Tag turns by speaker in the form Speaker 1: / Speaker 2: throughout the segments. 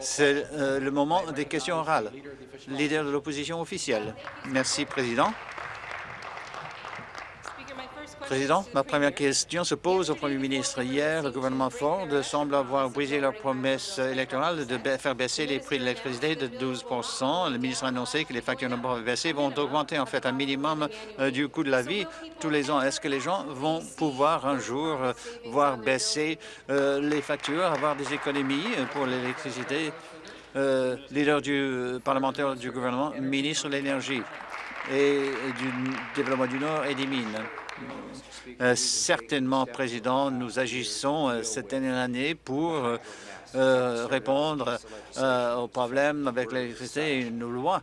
Speaker 1: C'est euh, le moment des questions orales. Leader de l'opposition officielle. Merci, Président. Président, ma première question se pose au Premier ministre. Hier, le gouvernement Ford semble avoir brisé leur promesse électorale de faire baisser les prix de l'électricité de 12% Le ministre a annoncé que les factures de baisser vont augmenter en fait un minimum euh, du coût de la vie tous les ans. Est-ce que les gens vont pouvoir un jour euh, voir baisser euh, les factures, avoir des économies pour l'électricité? leader du parlementaire du gouvernement, ministre de l'Énergie? Et du développement du Nord et des mines. Euh, certainement, Président, nous agissons euh, cette année pour euh, répondre aux problèmes avec l'électricité. Une loi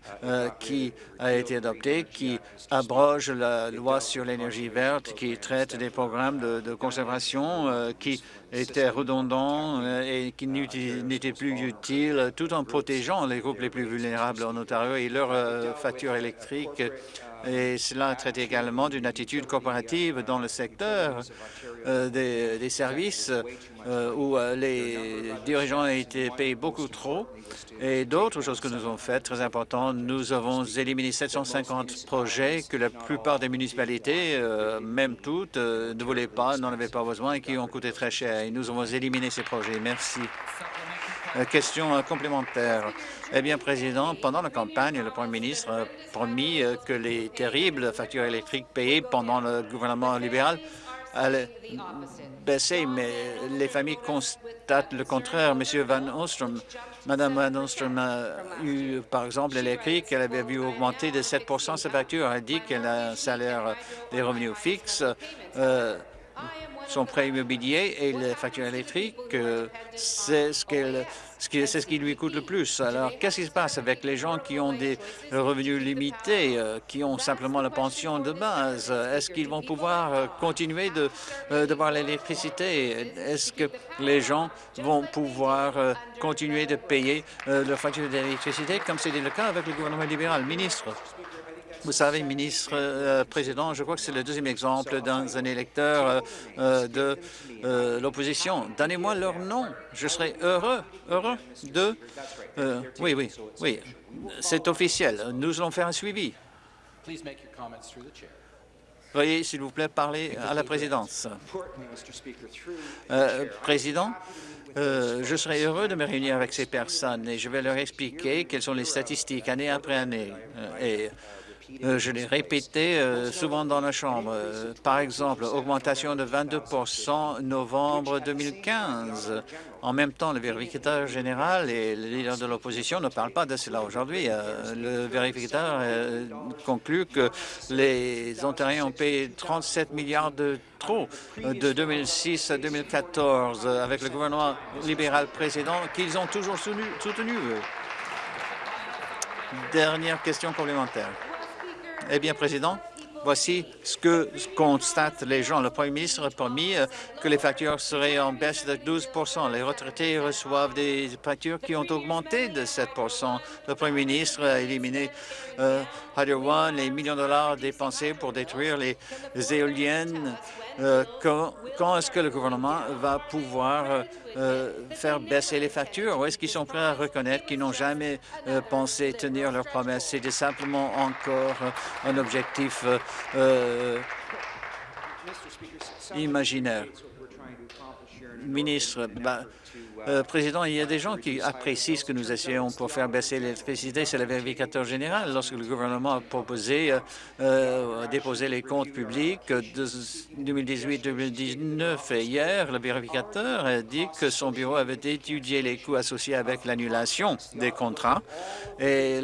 Speaker 1: qui a été adoptée qui abroge la loi sur l'énergie verte, qui traite des programmes de, conservation qui étaient redondants et qui n'étaient plus utiles, tout en protégeant les groupes les plus vulnérables en Ontario et leurs factures électriques et cela traite également d'une attitude coopérative dans le secteur euh, des, services euh, où euh, les dirigeants ont été payés beaucoup trop. Et d'autres choses que nous avons faites, très importantes, nous avons éliminé 750 projets que la plupart des municipalités, même toutes, ne voulaient pas, n'en avaient pas besoin et qui ont coûté très cher. Et nous avons éliminé ces projets. Merci. Question complémentaire. Eh bien, Président, pendant la campagne, le Premier ministre a promis euh, que les terribles factures électriques payées pendant le gouvernement libéral allaient baisser, mais les familles constatent le contraire. Monsieur Van Ostrom, Madame Van Ostrom a eu, par exemple, elle a écrit qu'elle avait vu augmenter de 7% sa facture. Elle dit qu'elle a un salaire des revenus fixes. Euh, son prêt immobilier et les factures électriques, euh, c'est ce qu'elle c'est ce qui lui coûte le plus. Alors, qu'est-ce qui se passe avec les gens qui ont des revenus limités, euh, qui ont simplement la pension de base? Est-ce qu'ils vont pouvoir euh, continuer de, de voir l'électricité? Est-ce que les gens vont pouvoir continuer de payer leur facture d'électricité comme c'était le cas avec le gouvernement libéral? Ministre. Vous savez, ministre, euh, président, je crois que c'est le deuxième exemple d'un électeur euh, euh, de l'opposition. Donnez-moi leur nom. Je serai heureux, heureux de... oui, oui, oui, c'est officiel. Nous allons faire un suivi. Veuillez, s'il vous plaît, parler à la présidence. président, je serai heureux de me réunir avec ces personnes et je vais leur expliquer quelles sont les statistiques année après année. Je l'ai répété euh, souvent dans la Chambre. Euh, par exemple, augmentation de 22% novembre 2015. En même temps, le vérificateur général et le leader de l'opposition ne parlent pas de cela aujourd'hui. le vérificateur conclut que les Ontariens ont payé 37 milliards de trop de 2006 à 2014 avec le gouvernement libéral précédent qu'ils ont toujours soutenu. soutenu. Dernière question complémentaire. Eh bien, Président, voici ce que constatent les gens. Le Premier ministre a promis euh, que les factures seraient en baisse de 12% Les retraités reçoivent des factures qui ont augmenté de 7 Le Premier ministre a éliminé euh, One, les millions de dollars dépensés pour détruire les éoliennes. Euh, quand, est-ce que le gouvernement va pouvoir euh, euh, faire baisser les factures ou est-ce qu'ils sont prêts à reconnaître qu'ils n'ont jamais pensé tenir leurs promesses? C'était simplement encore un objectif imaginaire. Ministre, bah, euh, Président, il y a des gens qui apprécient ce que nous essayons pour faire baisser l'électricité. C'est le vérificateur général. Lorsque le gouvernement a proposé, euh, euh déposer les comptes publics de 2018-2019 et hier, le vérificateur a dit que son bureau avait étudié les coûts associés avec l'annulation des contrats. Et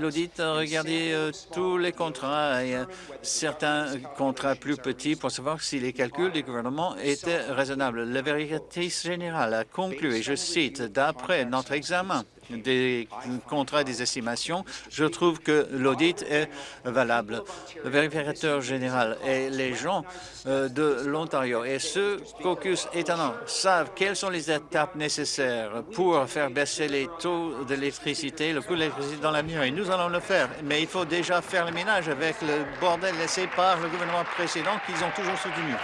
Speaker 1: l'audit a regardé euh, tous les contrats et certains contrats plus petits pour savoir si les calculs du gouvernement étaient raisonnables. Le vérificatrice générale a conclu je cite, d'après notre examen des contrats des estimations, je trouve que l'audit est valable. Le vérificateur général et les gens euh, de l'Ontario et ce caucus étonnant savent quelles sont les étapes nécessaires pour faire baisser les taux d'électricité, le coût de l'électricité dans l'avenir. Et nous allons le faire. Mais il faut déjà faire le ménage avec le bordel laissé par le gouvernement précédent qu'ils ont toujours soutenu.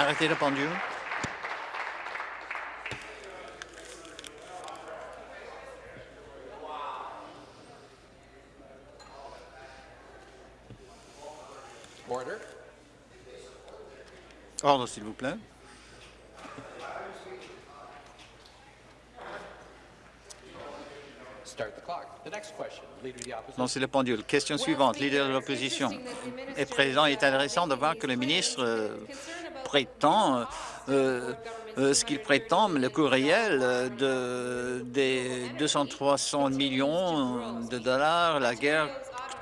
Speaker 1: Arrêtez le pendule. Ordre, s'il vous plaît. Lancez le pendule. Question suivante. Leader de l'opposition. est présent, il est intéressant de voir que le ministre euh, prétend euh, euh, ce qu'il prétend, le coût réel de, des 200-300 millions de dollars, la guerre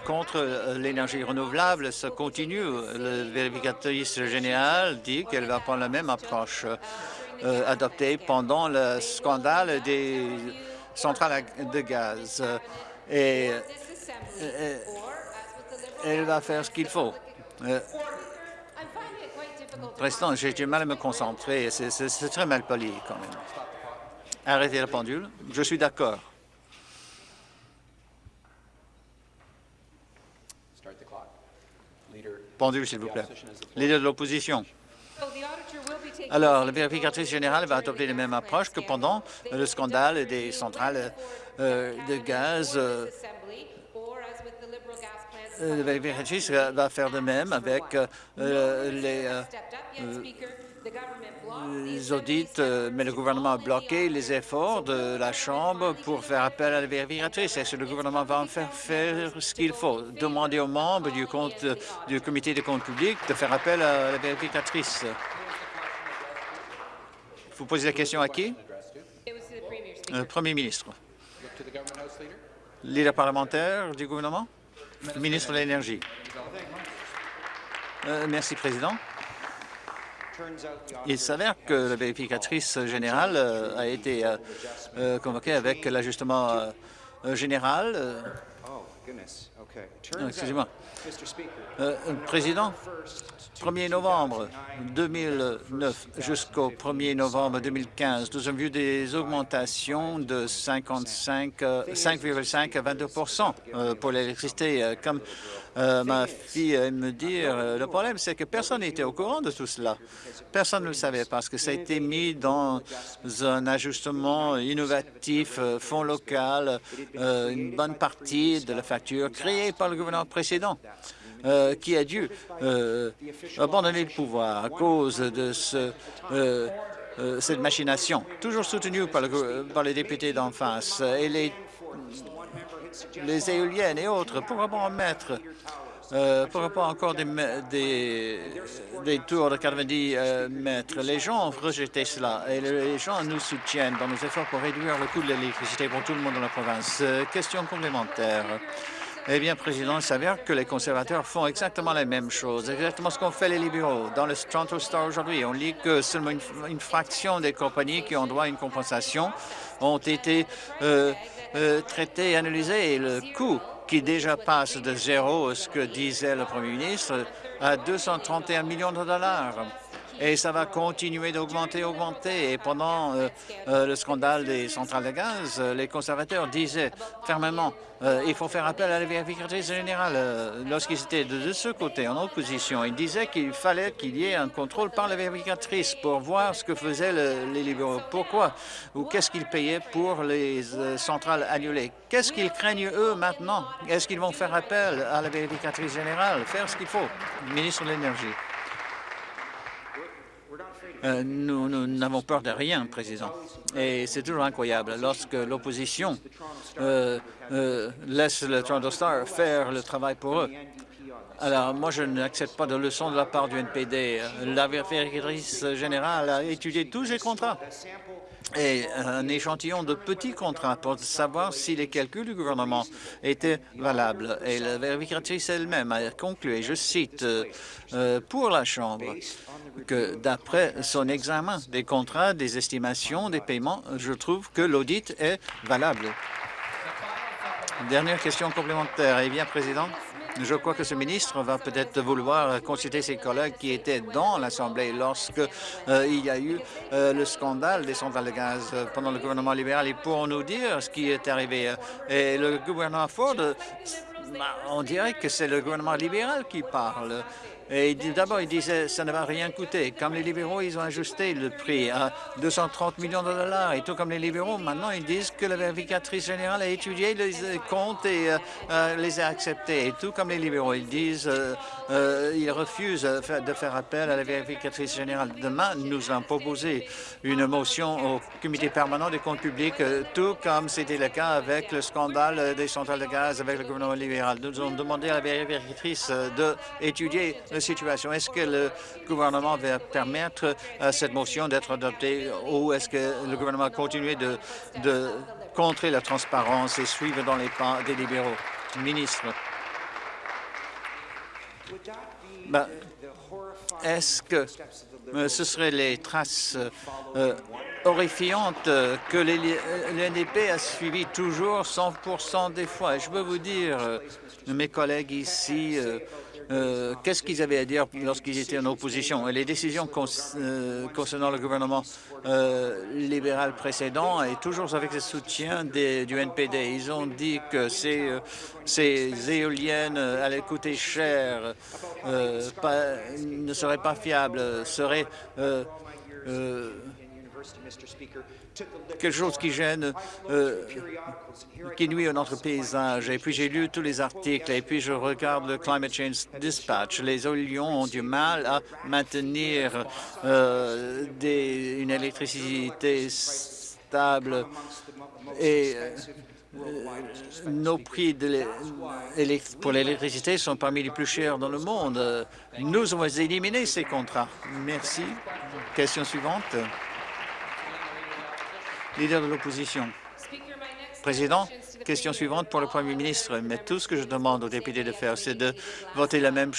Speaker 1: contre l'énergie renouvelable, ça continue. Le vérificatrice générale dit qu'elle va prendre la même approche adoptée pendant le scandale des centrale de gaz. Et, elle va faire ce qu'il faut. Euh, président, j'ai du mal à me concentrer. C'est très mal poli, quand même. Arrêtez la pendule. Je suis d'accord. Pendule, s'il vous plaît. Leader de l'opposition. Alors, la vérificatrice générale va adopter la même approche que pendant le scandale des centrales euh, de gaz. Euh, la vérificatrice va faire de même avec euh, les, les audits, mais le gouvernement a bloqué les efforts de la Chambre pour faire appel à la vérificatrice. Est-ce que le gouvernement va en faire, faire ce qu'il faut? Demander aux membres du, compte, du comité des comptes publics de faire appel à la vérificatrice. Vous posez la question à qui? Le Premier ministre. Leader parlementaire du gouvernement? Ministre de l'Énergie. Euh, merci, Président. Il s'avère que la vérificatrice générale euh, a été euh, convoquée avec l'ajustement général. Excusez-moi. Président, 1er novembre 2009 jusqu'au 1er novembre 2015, nous avons vu des augmentations de 55, 5,5 à 22% euh, pour l'électricité. Euh, comme euh, ma fille me dit, le problème, c'est que personne n'était au courant de tout cela. Personne ne le savait parce que ça a été mis dans un ajustement innovatif, fonds local, une bonne partie de la facture créée par le gouvernement précédent. Euh, qui a dû euh, abandonner le pouvoir à cause de euh, cette machination, toujours soutenue par, les députés d'en face et les, éoliennes et autres. Pourquoi pas mettre pas encore des, tours de 90 mètres. Les gens ont rejeté cela et les gens nous soutiennent dans nos efforts pour réduire le coût de l'électricité pour tout le monde dans la province. question complémentaire. Eh bien, Président, il s'avère que les conservateurs font exactement la même chose, exactement ce qu'ont fait les libéraux. Dans le Toronto Star aujourd'hui, on lit que seulement une, fraction des compagnies qui ont droit à une compensation ont été euh, euh, traitées et analysées. Et le coût qui déjà passe de zéro, ce que disait le Premier ministre, à 231 millions de dollars et ça va continuer d'augmenter, augmenter. Et pendant euh, euh, le scandale des centrales de gaz, euh, les conservateurs disaient fermement il faut faire appel à la vérificatrice générale. Lorsqu'ils étaient de, ce côté, en opposition, ils disaient qu'il fallait qu'il y ait un contrôle par la vérificatrice pour voir ce que faisaient les libéraux. Pourquoi? Ou qu'est-ce qu'ils payaient pour les centrales annulées? Qu'est-ce qu'ils craignent, eux, maintenant? Est-ce qu'ils vont faire appel à la vérificatrice générale, faire ce qu'il faut? Ministre de l'Énergie. Euh, nous n'avons peur de rien, Président. Et c'est toujours incroyable lorsque l'opposition euh, euh, laisse le Toronto Star faire le travail pour eux. Alors, moi, je n'accepte pas de leçons de la part du NPD. La vérificatrice générale a étudié tous les contrats et un échantillon de petits contrats pour savoir si les calculs du gouvernement étaient valables. Et la vérificatrice elle-même a conclu, et je cite, pour la Chambre, que d'après son examen des contrats, des estimations, des paiements, je trouve que l'audit est valable. Dernière question complémentaire. Eh bien, Président, je crois que ce ministre va peut-être vouloir consulter ses collègues qui étaient dans l'Assemblée lorsque euh, il y a eu euh, le scandale des centrales de gaz pendant le gouvernement libéral. Ils pourront nous dire ce qui est arrivé. Et le gouvernement Ford, on dirait que c'est le gouvernement libéral qui parle. D'abord, il disait que ça ne va rien coûter. Comme les libéraux, ils ont ajusté le prix à 230 millions de dollars. Et tout comme les libéraux, maintenant, ils disent que la vérificatrice générale a étudié les comptes et les a acceptés. Et tout comme les libéraux, ils disent euh, ils refusent de faire appel à la vérificatrice générale. Demain, nous allons proposer une motion au comité permanent des comptes publics, tout comme c'était le cas avec le scandale des centrales de gaz avec le gouvernement libéral. Nous avons demandé à la vérificatrice d'étudier la situation. Est-ce que le gouvernement va permettre à cette motion d'être adoptée ou est-ce que le gouvernement va continuer de, contrer la transparence et suivre dans les pas des libéraux? Ministre. Ben, est-ce que euh, ce seraient les traces euh, horrifiantes que l'NDP a suivies toujours 100% des fois? Et je peux vous dire, euh, mes collègues ici, euh, qu'est-ce qu'ils avaient à dire lorsqu'ils étaient en opposition? Les décisions euh, concernant le gouvernement euh, libéral précédent et toujours avec le soutien du NPD. Ils ont dit que ces éoliennes allaient coûter cher, ne seraient pas fiables, seraient quelque chose qui gêne, euh, qui nuit à notre paysage. Et puis j'ai lu tous les articles et puis je regarde le Climate Change Dispatch. Les éoliens ont du mal à maintenir euh, des, une électricité stable et euh, nos prix de pour l'électricité sont parmi les plus chers dans le monde. Nous avons éliminé ces contrats. Merci. Question suivante. Leader de l'opposition. Président, question suivante pour le Premier ministre. Mais tout ce que je demande aux députés de faire, c'est de voter la même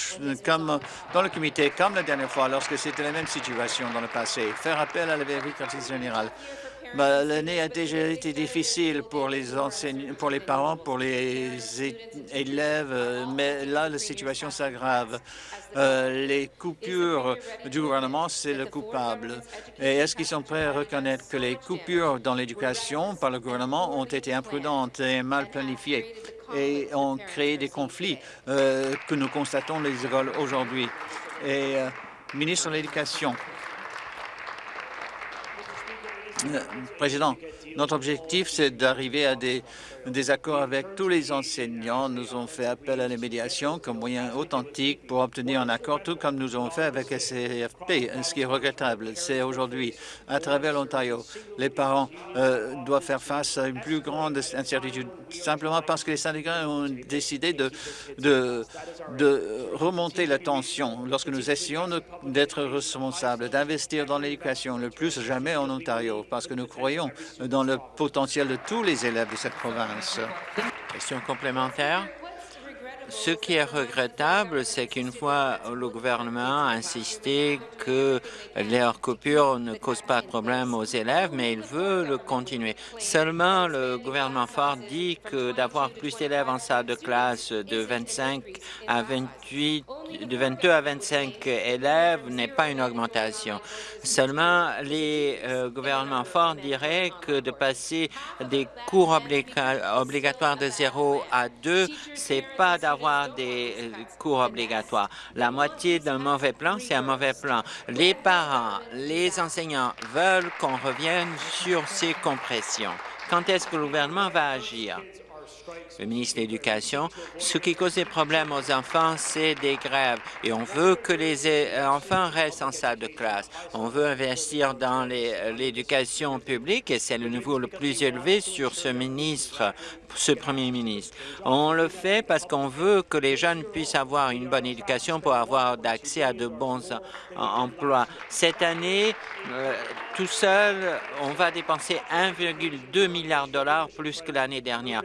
Speaker 1: comme dans le comité, comme la dernière fois, lorsque c'était la même situation dans le passé. Faire appel à la vérification générale. Ben, l'année a déjà été difficile pour les pour les parents, pour les élèves, mais là, la situation s'aggrave. Euh, les coupures du gouvernement, c'est le coupable. Et est-ce qu'ils sont prêts à reconnaître que les coupures dans l'éducation par le gouvernement ont été imprudentes et mal planifiées et ont créé des conflits euh, que nous constatons les écoles aujourd'hui? Et euh, ministre de l'Éducation, Président, notre objectif, c'est d'arriver à des, des, accords avec tous les enseignants. Nous avons fait appel à la médiation comme moyen authentique pour obtenir un accord, tout comme nous avons fait avec SCFP. Ce qui est regrettable, c'est aujourd'hui, à travers l'Ontario, les parents euh, doivent faire face à une plus grande incertitude, simplement parce que les syndicats ont décidé de, de, de remonter la tension lorsque nous essayons d'être responsables, d'investir dans l'éducation le plus jamais en Ontario, parce que nous croyons dans le potentiel de tous les élèves de cette province.
Speaker 2: Question complémentaire. Ce qui est regrettable, c'est qu'une fois le gouvernement a insisté que leurs coupures ne causent pas de problème aux élèves, mais il veut le continuer. Seulement, le gouvernement Ford dit que d'avoir plus d'élèves en salle de classe de 25 à 28, de 22 à 25 élèves n'est pas une augmentation. Seulement, les euh, gouvernements forts diraient que de passer des cours obligatoires de 0 à 2, c'est pas d'avoir des euh, cours obligatoires. La moitié d'un mauvais plan, c'est un mauvais plan. Les parents, les enseignants veulent qu'on revienne sur ces compressions. Quand est-ce que le gouvernement va agir? Le ministre de l'Éducation, ce qui cause des problèmes aux enfants, c'est des grèves. Et on veut que les euh, enfants restent en salle de classe. On veut investir dans l'éducation publique et c'est le niveau le plus élevé sur ce ministre ce premier ministre. On le fait parce qu'on veut que les jeunes puissent avoir une bonne éducation pour avoir d'accès à de bons emplois. Cette année, euh, tout seul, on va dépenser 1,2 milliard de dollars plus que l'année dernière.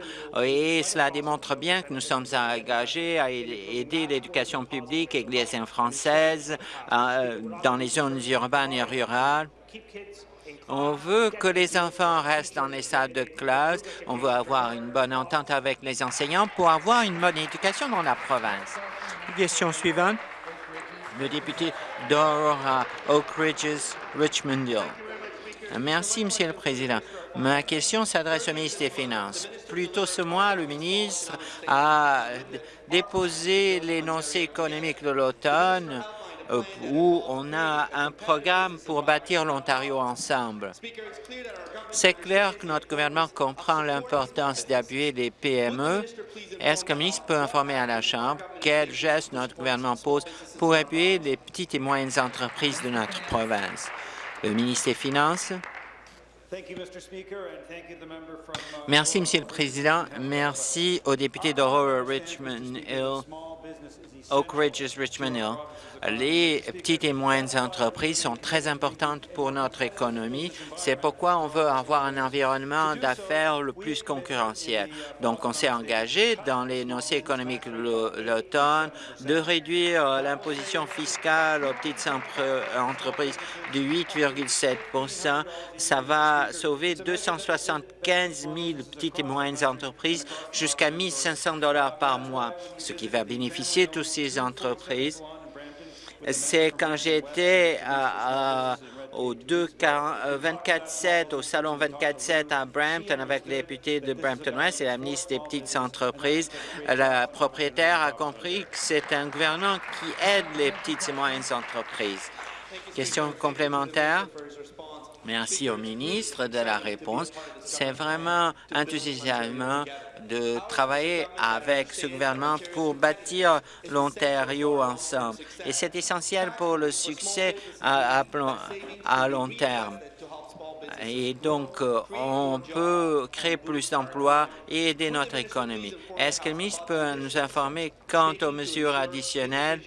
Speaker 2: Cela démontre bien que nous sommes engagés à aider l'éducation publique et les françaises euh, dans les zones urbaines et rurales on veut que les enfants restent dans les salles de classe. On veut avoir une bonne entente avec les enseignants pour avoir une bonne éducation dans la province. Question suivante. Le député d'Aurora Oak Ridges, Richmond Hill. Merci, Monsieur le Président. Ma question s'adresse au ministre des Finances. Plus tôt ce mois, le ministre a déposé l'énoncé économique de l'automne euh, où on a un programme pour bâtir l'Ontario ensemble. C'est clair que notre gouvernement comprend l'importance d'appuyer les PME. Est-ce que le ministre peut informer à la Chambre quels gestes notre gouvernement pose pour appuyer les petites et moyennes entreprises de notre province? Le ministre des Finances. Merci, Monsieur le Président. Merci aux députés d'Aurora Richmond Hill, Oak Ridges Richmond Hill les petites et moyennes entreprises sont très importantes pour notre économie. C'est pourquoi on veut avoir un environnement d'affaires le plus concurrentiel. Donc, on s'est engagé dans l'énoncé économique l'automne de réduire l'imposition fiscale aux petites entreprises de 8,7% Ça va sauver 275 000 petites et moyennes entreprises jusqu'à 1 500 par mois, ce qui va bénéficier toutes ces entreprises c'est quand j'étais au 24-7, au salon 24-7 à Brampton avec les députés de Brampton-West et la ministre des Petites Entreprises. La propriétaire a compris que c'est un gouvernement qui aide les petites et moyennes entreprises. Question complémentaire? Merci au ministre de la réponse. C'est vraiment enthousiasmant de travailler avec ce gouvernement pour bâtir l'Ontario ensemble. Et c'est essentiel pour le succès à, long terme. Et donc, euh, on peut créer plus d'emplois et aider notre économie. Est-ce que le ministre peut nous informer quant aux mesures additionnelles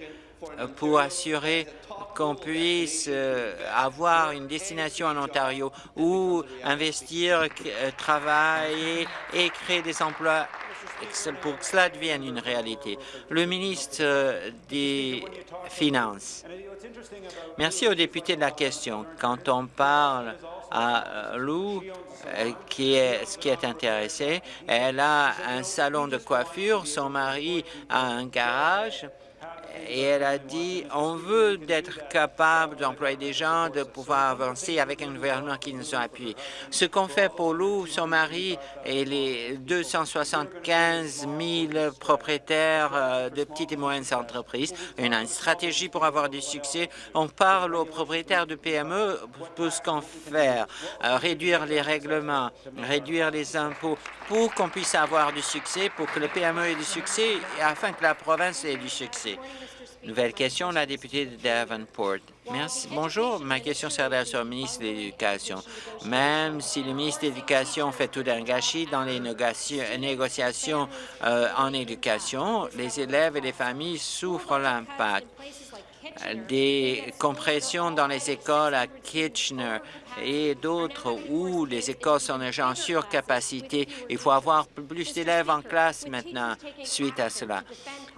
Speaker 2: pour assurer qu'on puisse euh, avoir une destination en Ontario où investir, euh, travailler et créer des emplois pour que cela devienne une réalité. Le ministre euh, des Finances. Merci aux députés de la question. Quand on parle à Lou, qui est ce qui est intéressé, elle a un salon de coiffure, son mari a un garage, et elle a dit on veut d'être capable d'employer des gens, de pouvoir avancer avec un gouvernement qui nous a appuyés. Ce qu'on fait pour Lou, son mari et les 275 000 propriétaires euh, de petites et moyennes entreprises, une stratégie pour avoir du succès. On parle aux propriétaires de PME pour ce qu'on fait, euh, réduire les règlements, réduire les impôts pour qu'on puisse avoir du succès, pour que le PME ait du succès et afin que la province ait du succès. Nouvelle question, la députée de Davenport. Merci. Bonjour, ma question s'adresse au ministre de l'Éducation. Même si le ministre de l'Éducation fait tout d'un gâchis dans les négociations euh, en éducation, les élèves et les familles souffrent l'impact des compressions dans les écoles à Kitchener et d'autres où les écoles sont déjà en surcapacité. Il faut avoir plus d'élèves en classe maintenant suite à cela.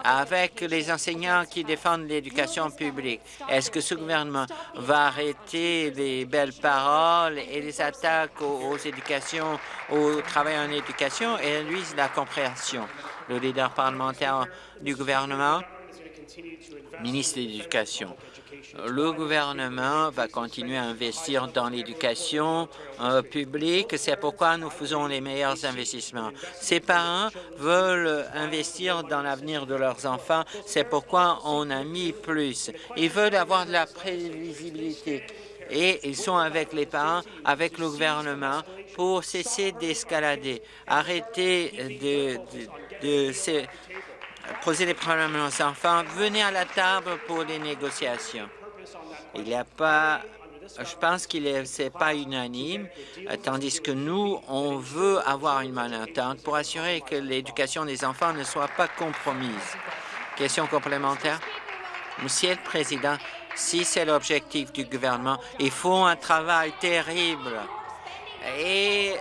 Speaker 2: Avec les enseignants qui défendent l'éducation publique, est-ce que ce gouvernement va arrêter les belles paroles et les attaques aux, éducations, au travail en éducation et lui la compréhension? Le leader parlementaire du gouvernement ministre de l'Éducation. Le gouvernement va continuer à investir dans l'éducation euh, publique. C'est pourquoi nous faisons les meilleurs investissements. Ces parents veulent investir dans l'avenir de leurs enfants. C'est pourquoi on a mis plus. Ils veulent avoir de la prévisibilité et ils sont avec les parents, avec le gouvernement pour cesser d'escalader, arrêter de, poser des problèmes aux enfants, venez à la table pour les négociations. Il n'y a pas je pense qu'il n'est pas unanime, tandis que nous, on veut avoir une entente pour assurer que l'éducation des enfants ne soit pas compromise. Question complémentaire? Monsieur le Président, si c'est l'objectif du gouvernement, ils font un travail terrible et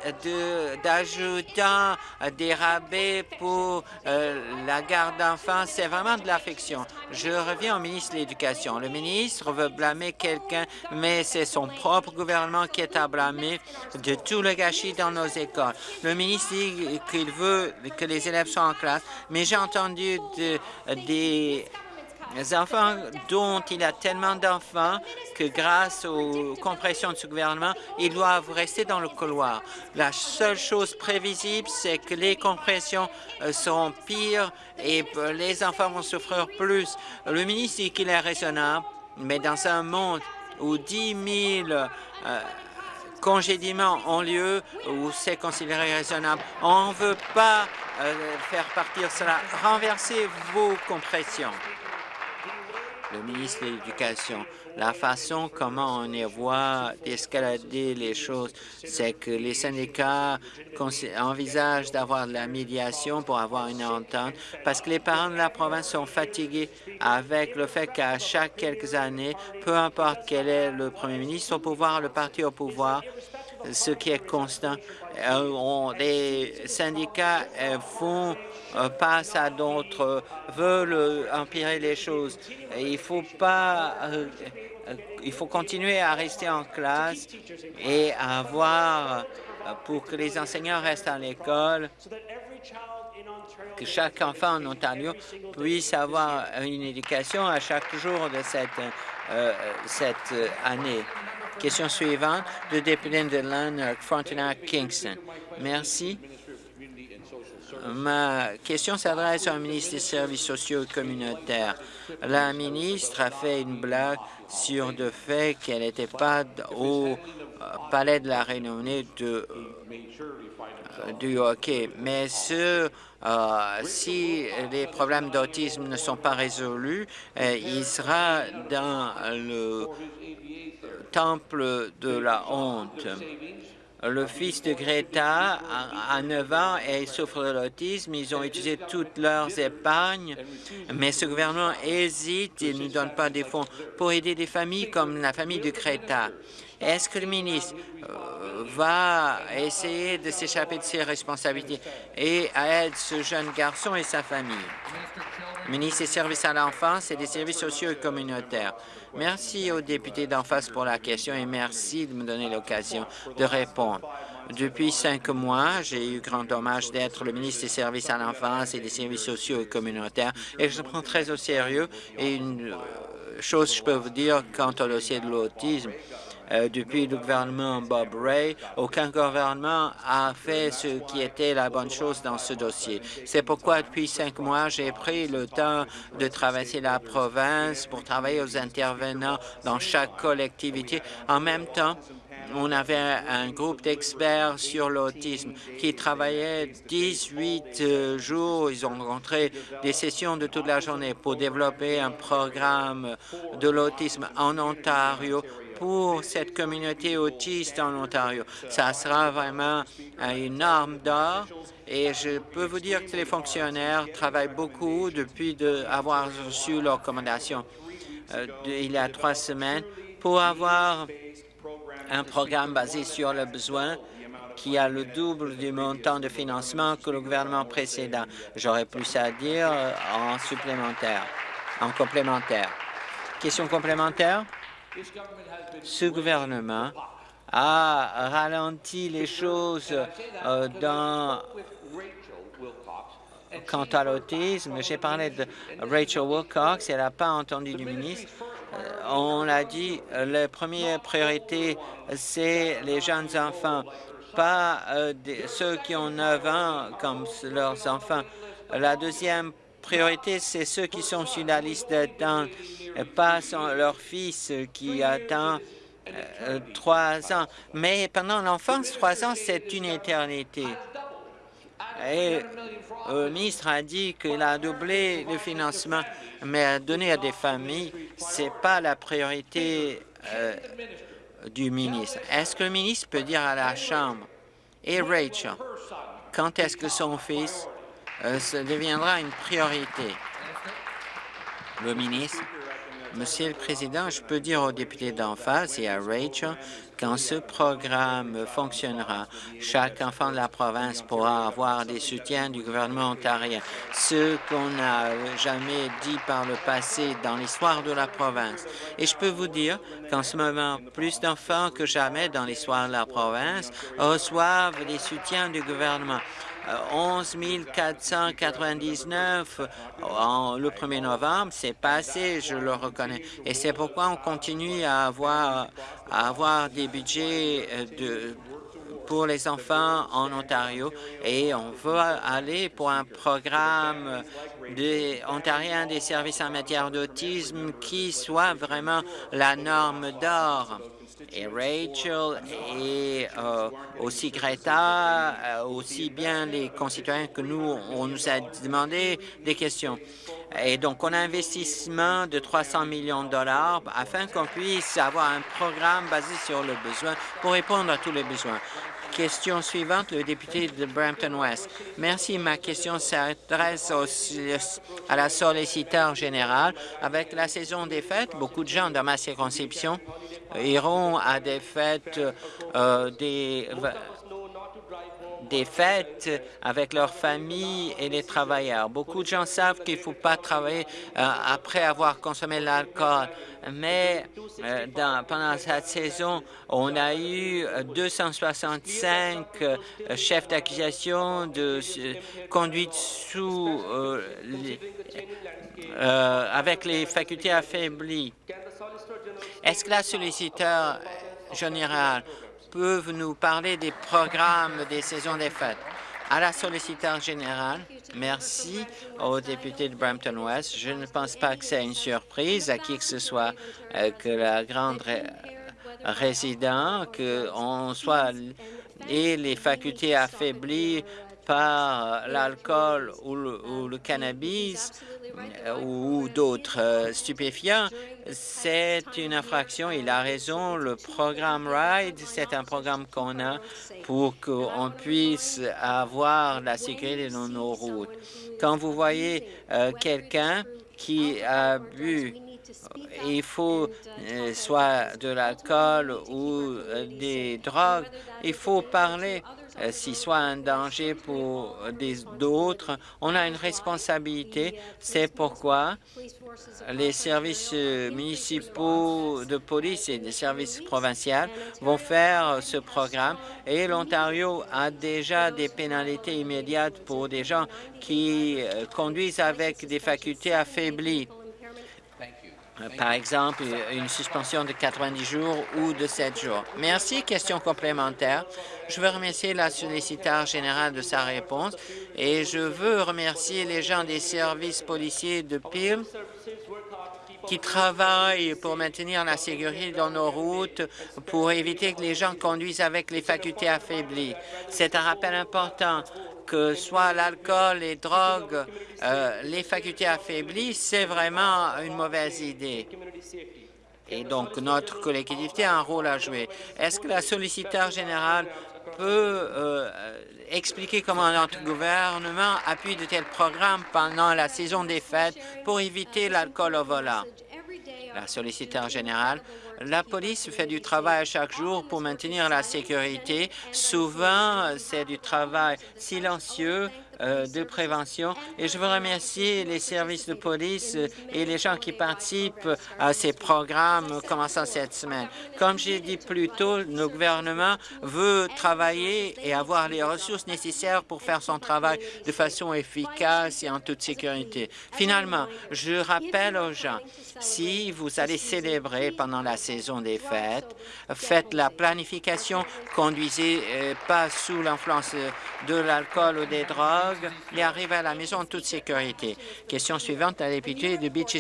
Speaker 2: d'ajoutant des rabais pour euh, la garde d'enfants, c'est vraiment de l'affection. Je reviens au ministre de l'Éducation. Le ministre veut blâmer quelqu'un, mais c'est son propre gouvernement qui est à blâmer de tout le gâchis dans nos écoles. Le ministre dit qu'il veut que les élèves soient en classe, mais j'ai entendu des Les enfants dont il a tellement d'enfants que grâce aux compressions de ce gouvernement, ils doivent rester dans le couloir. La seule chose prévisible, c'est que les compressions euh, seront pires et euh, les enfants vont souffrir plus. Le ministre dit qu'il est raisonnable, mais dans un monde où 10 000 euh, congédiements ont lieu, où c'est considéré raisonnable, on ne veut pas faire partir cela. Renversez vos compressions le ministre de l'Éducation. La façon comment on y voit d'escalader les choses, c'est que les syndicats envisagent d'avoir de la médiation pour avoir une entente, parce que les parents de la province sont fatigués avec le fait qu'à chaque quelques années, peu importe quel est le premier ministre au pouvoir, le parti au pouvoir, ce qui est constant, euh, les syndicats euh, font euh, passent à d'autres, veulent empirer les choses. Il faut pas, il faut continuer à rester en classe et avoir, pour que les enseignants restent à l'école, que chaque enfant en Ontario puisse avoir une éducation à chaque jour de cette année. Question suivante, le député de Lanark, Frontenac, Kingston. Merci. Ma question s'adresse au ministre des Services sociaux et communautaires. La ministre a fait une blague sur le fait qu'elle n'était pas au euh, palais de la de, euh, du hockey. Mais euh, si les problèmes d'autisme ne sont pas résolus, il sera dans le temple de la honte. Le fils de Greta a 9 ans et souffre de l'autisme. Ils ont utilisé toutes leurs épargnes, mais ce gouvernement hésite et ne donne pas des fonds pour aider des familles comme la famille de Greta. Est-ce que le ministre euh, va essayer de s'échapper de ses responsabilités et aider ce jeune garçon et sa famille? Ministre des Services à l'enfance et des services sociaux et communautaires. Merci aux députés d'en face pour la question et merci de me donner l'occasion de répondre. Depuis cinq mois, j'ai eu grand dommage d'être le ministre des Services à l'enfance et des services sociaux et communautaires et je prends très au sérieux. Et une euh, chose je peux vous dire quant au dossier de l'autisme, euh, depuis le gouvernement Bob Ray, aucun gouvernement a fait ce qui était la bonne chose dans ce dossier. C'est pourquoi, depuis cinq mois, j'ai pris le temps de traverser la province pour travailler aux intervenants dans chaque collectivité. En même temps, on avait un groupe d'experts sur l'autisme qui travaillait 18 euh, jours. Ils ont rencontré des sessions de toute la journée pour développer un programme de l'autisme en Ontario pour cette communauté autiste en Ontario. Ça sera vraiment une arme d'or et je peux vous dire que les fonctionnaires travaillent beaucoup depuis de avoir reçu leur recommandation euh, il y a trois semaines pour avoir un programme basé sur le besoin qui a le double du montant de financement que le gouvernement précédent. J'aurais plus à dire euh, en supplémentaire, en complémentaire. Question complémentaire? Ce gouvernement a ralenti les choses euh, dans Quant à l'autisme, j'ai parlé de Rachel Wilcox, elle n'a pas entendu du ministre. Euh, on a dit, euh, la première priorité, c'est les jeunes enfants, pas ceux qui ont 9 ans comme leurs enfants. La deuxième priorité, c'est ceux qui sont sur la liste d'attente pas leur fils qui attend euh, trois ans. Mais pendant l'enfance, trois ans, c'est une éternité. Et le ministre a dit qu'il a doublé le financement, mais donner à des familles, ce n'est pas la priorité euh, du ministre. Est-ce que le ministre peut dire à la Chambre, et Rachel, quand est-ce que son fils euh, deviendra une priorité? Le ministre Monsieur le Président, je peux dire aux députés d'en face et à Rachel, quand ce programme fonctionnera, chaque enfant de la province pourra avoir des soutiens du gouvernement ontarien, ce qu'on n'a jamais dit par le passé dans l'histoire de la province. Et je peux vous dire qu'en ce moment, plus d'enfants que jamais dans l'histoire de la province reçoivent des soutiens du gouvernement. 11 499 en, le 1er novembre. C'est passé, je le reconnais. Et c'est pourquoi on continue à avoir, à avoir des budgets de pour les enfants en Ontario et on veut aller pour un programme des Ontariens des services en matière d'autisme qui soit vraiment la norme d'or. Et Rachel et euh, aussi Greta, euh, aussi bien les concitoyens que nous, on nous a demandé des questions. Et donc, on a un investissement de 300 millions de dollars afin qu'on puisse avoir un programme basé sur le besoin pour répondre à tous les besoins. Question suivante, le député de Brampton-Ouest. Merci. Ma question s'adresse à la solliciteur générale. Avec la saison des fêtes, beaucoup de gens dans ma circonscription iront à des fêtes euh, des des fêtes avec leurs familles et les travailleurs. Beaucoup de gens savent qu'il ne faut pas travailler euh, après avoir consommé l'alcool, mais euh, pendant cette saison, on a eu 265 euh, chefs d'accusation de conduite sous avec les facultés affaiblies. Est-ce que la solliciteur générale peuvent nous parler des programmes des saisons des fêtes. À la solliciteur générale, merci aux députés de Brampton-Ouest. Je ne pense pas que c'est une surprise à qui que ce soit euh, que la grande résident, qu'on soit et les facultés affaiblies par l'alcool ou, le cannabis euh, ou d'autres euh, stupéfiants, c'est une infraction. Il a raison. Le programme RIDE, c'est un programme qu'on a pour qu'on puisse avoir la sécurité dans nos routes. Quand vous voyez euh, quelqu'un qui a bu il faut soit de l'alcool ou des drogues, il faut parler euh, s'il soit un danger pour d'autres, on a une responsabilité. C'est pourquoi les services municipaux de police et les services provinciaux vont faire ce programme et l'Ontario a déjà des pénalités immédiates pour des gens qui euh, conduisent avec des facultés affaiblies par exemple, une suspension de 90 jours ou de 7 jours. Merci. Question complémentaire. Je veux remercier la solliciteur générale de sa réponse et je veux remercier les gens des services policiers de Peel qui travaillent pour maintenir la sécurité dans nos routes, pour éviter que les gens conduisent avec les facultés affaiblies. C'est un rappel important que soit l'alcool, les drogues, euh, les facultés affaiblies, c'est vraiment une mauvaise idée. Et donc, notre collectivité a un rôle à jouer. Est-ce que la solliciteur générale peut euh, expliquer comment notre gouvernement appuie de tels programmes pendant la saison des fêtes pour éviter l'alcool au volant? La solliciteur générale la police fait du travail chaque jour pour maintenir la sécurité. Souvent, c'est du travail silencieux de prévention. Et je veux remercier les services de police et les gens qui participent à ces programmes commençant cette semaine. Comme j'ai dit plus tôt, le gouvernement veut travailler et avoir les ressources nécessaires pour faire son travail de façon efficace et en toute sécurité. Finalement, je rappelle aux gens, si vous allez célébrer pendant la saison des fêtes, faites la planification, conduisez euh, pas sous l'influence de l'alcool ou des drogues, et arriver à la maison en toute sécurité. Question suivante à la députée de Beaches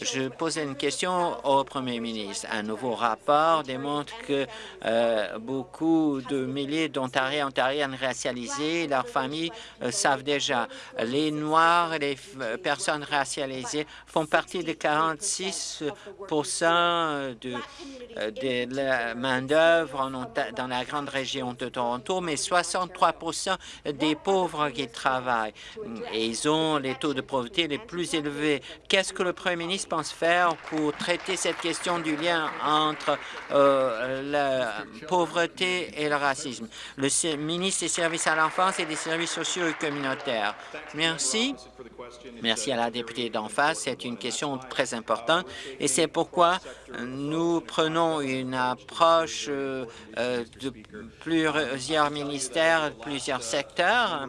Speaker 2: Je posais une question au premier ministre. Un nouveau rapport démontre que euh, beaucoup de milliers d'Ontariens et Ontariennes racialisés, leurs familles euh, savent déjà. Les Noirs et les euh, personnes racialisées font partie de 46 de, de la main-d'œuvre dans la grande région de Toronto, mais 63% des pauvres qui travaillent et ils ont les taux de pauvreté les plus élevés. Qu'est-ce que le Premier ministre pense faire pour traiter cette question du lien entre euh, la pauvreté et le racisme? Le ministre des Services à l'enfance et des services sociaux et communautaires. Merci. Merci à la députée d'en face. C'est une question très importante et c'est pourquoi nous prenons une approche euh, de plusieurs ministères, plusieurs secteurs.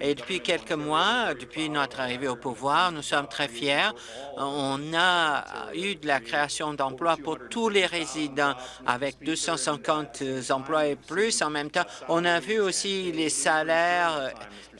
Speaker 2: Et depuis quelques mois, depuis notre arrivée au pouvoir, nous sommes très fiers. On a eu de la création d'emplois pour tous les résidents avec 250 emplois et plus. En même temps, on a vu aussi les salaires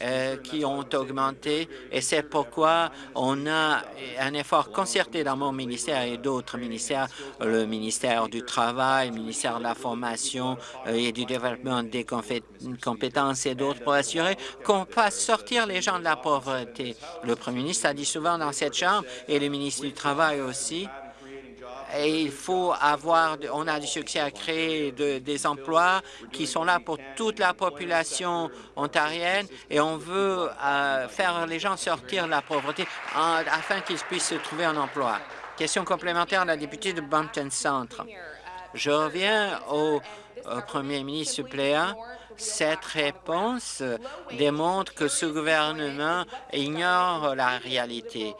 Speaker 2: euh, qui ont augmenté et c'est pourquoi on a un effort concerté dans mon ministère et d'autres ministères, le ministère du Travail, le ministère de la Formation euh, et du Développement des compétences et d'autres pour assurer qu'on sortir les gens de la pauvreté. Le premier ministre a dit souvent dans cette Chambre et le ministre du Travail aussi et il faut avoir, on a du succès à créer des emplois qui sont là pour toute la population ontarienne et on veut euh, faire les gens sortir de la pauvreté afin qu'ils puissent se trouver un emploi. Question complémentaire à la députée de Bumpton Centre. Je reviens au, au premier ministre suppléant cette réponse démontre que ce gouvernement ignore la réalité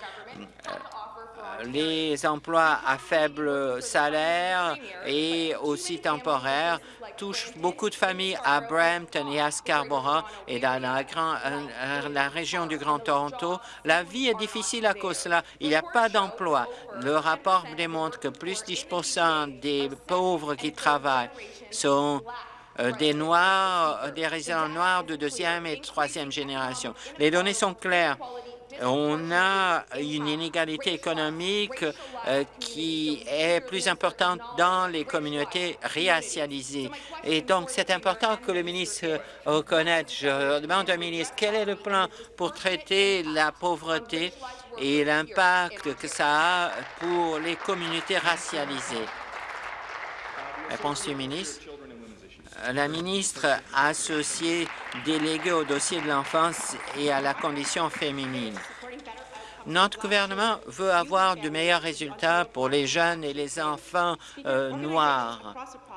Speaker 2: les emplois à faible salaire et aussi temporaires touchent beaucoup de familles à Brampton et à Scarborough et dans la, euh, la région du Grand Toronto. La vie est difficile à cause de cela. Il n'y a pas d'emploi. Le rapport démontre que plus de 10% des pauvres qui travaillent sont euh, des Noirs, des résidents noirs de deuxième et troisième génération. Les données sont claires on a une inégalité économique euh, qui est plus importante dans les communautés racialisées. Et donc, c'est important que le ministre reconnaisse. Je demande au ministre quel est le plan pour traiter la pauvreté et l'impact que ça a pour les communautés racialisées? Réponse du ministre la ministre associée déléguée au dossier de l'enfance et à la condition féminine. Notre gouvernement veut avoir de meilleurs résultats pour les jeunes et les enfants euh, noirs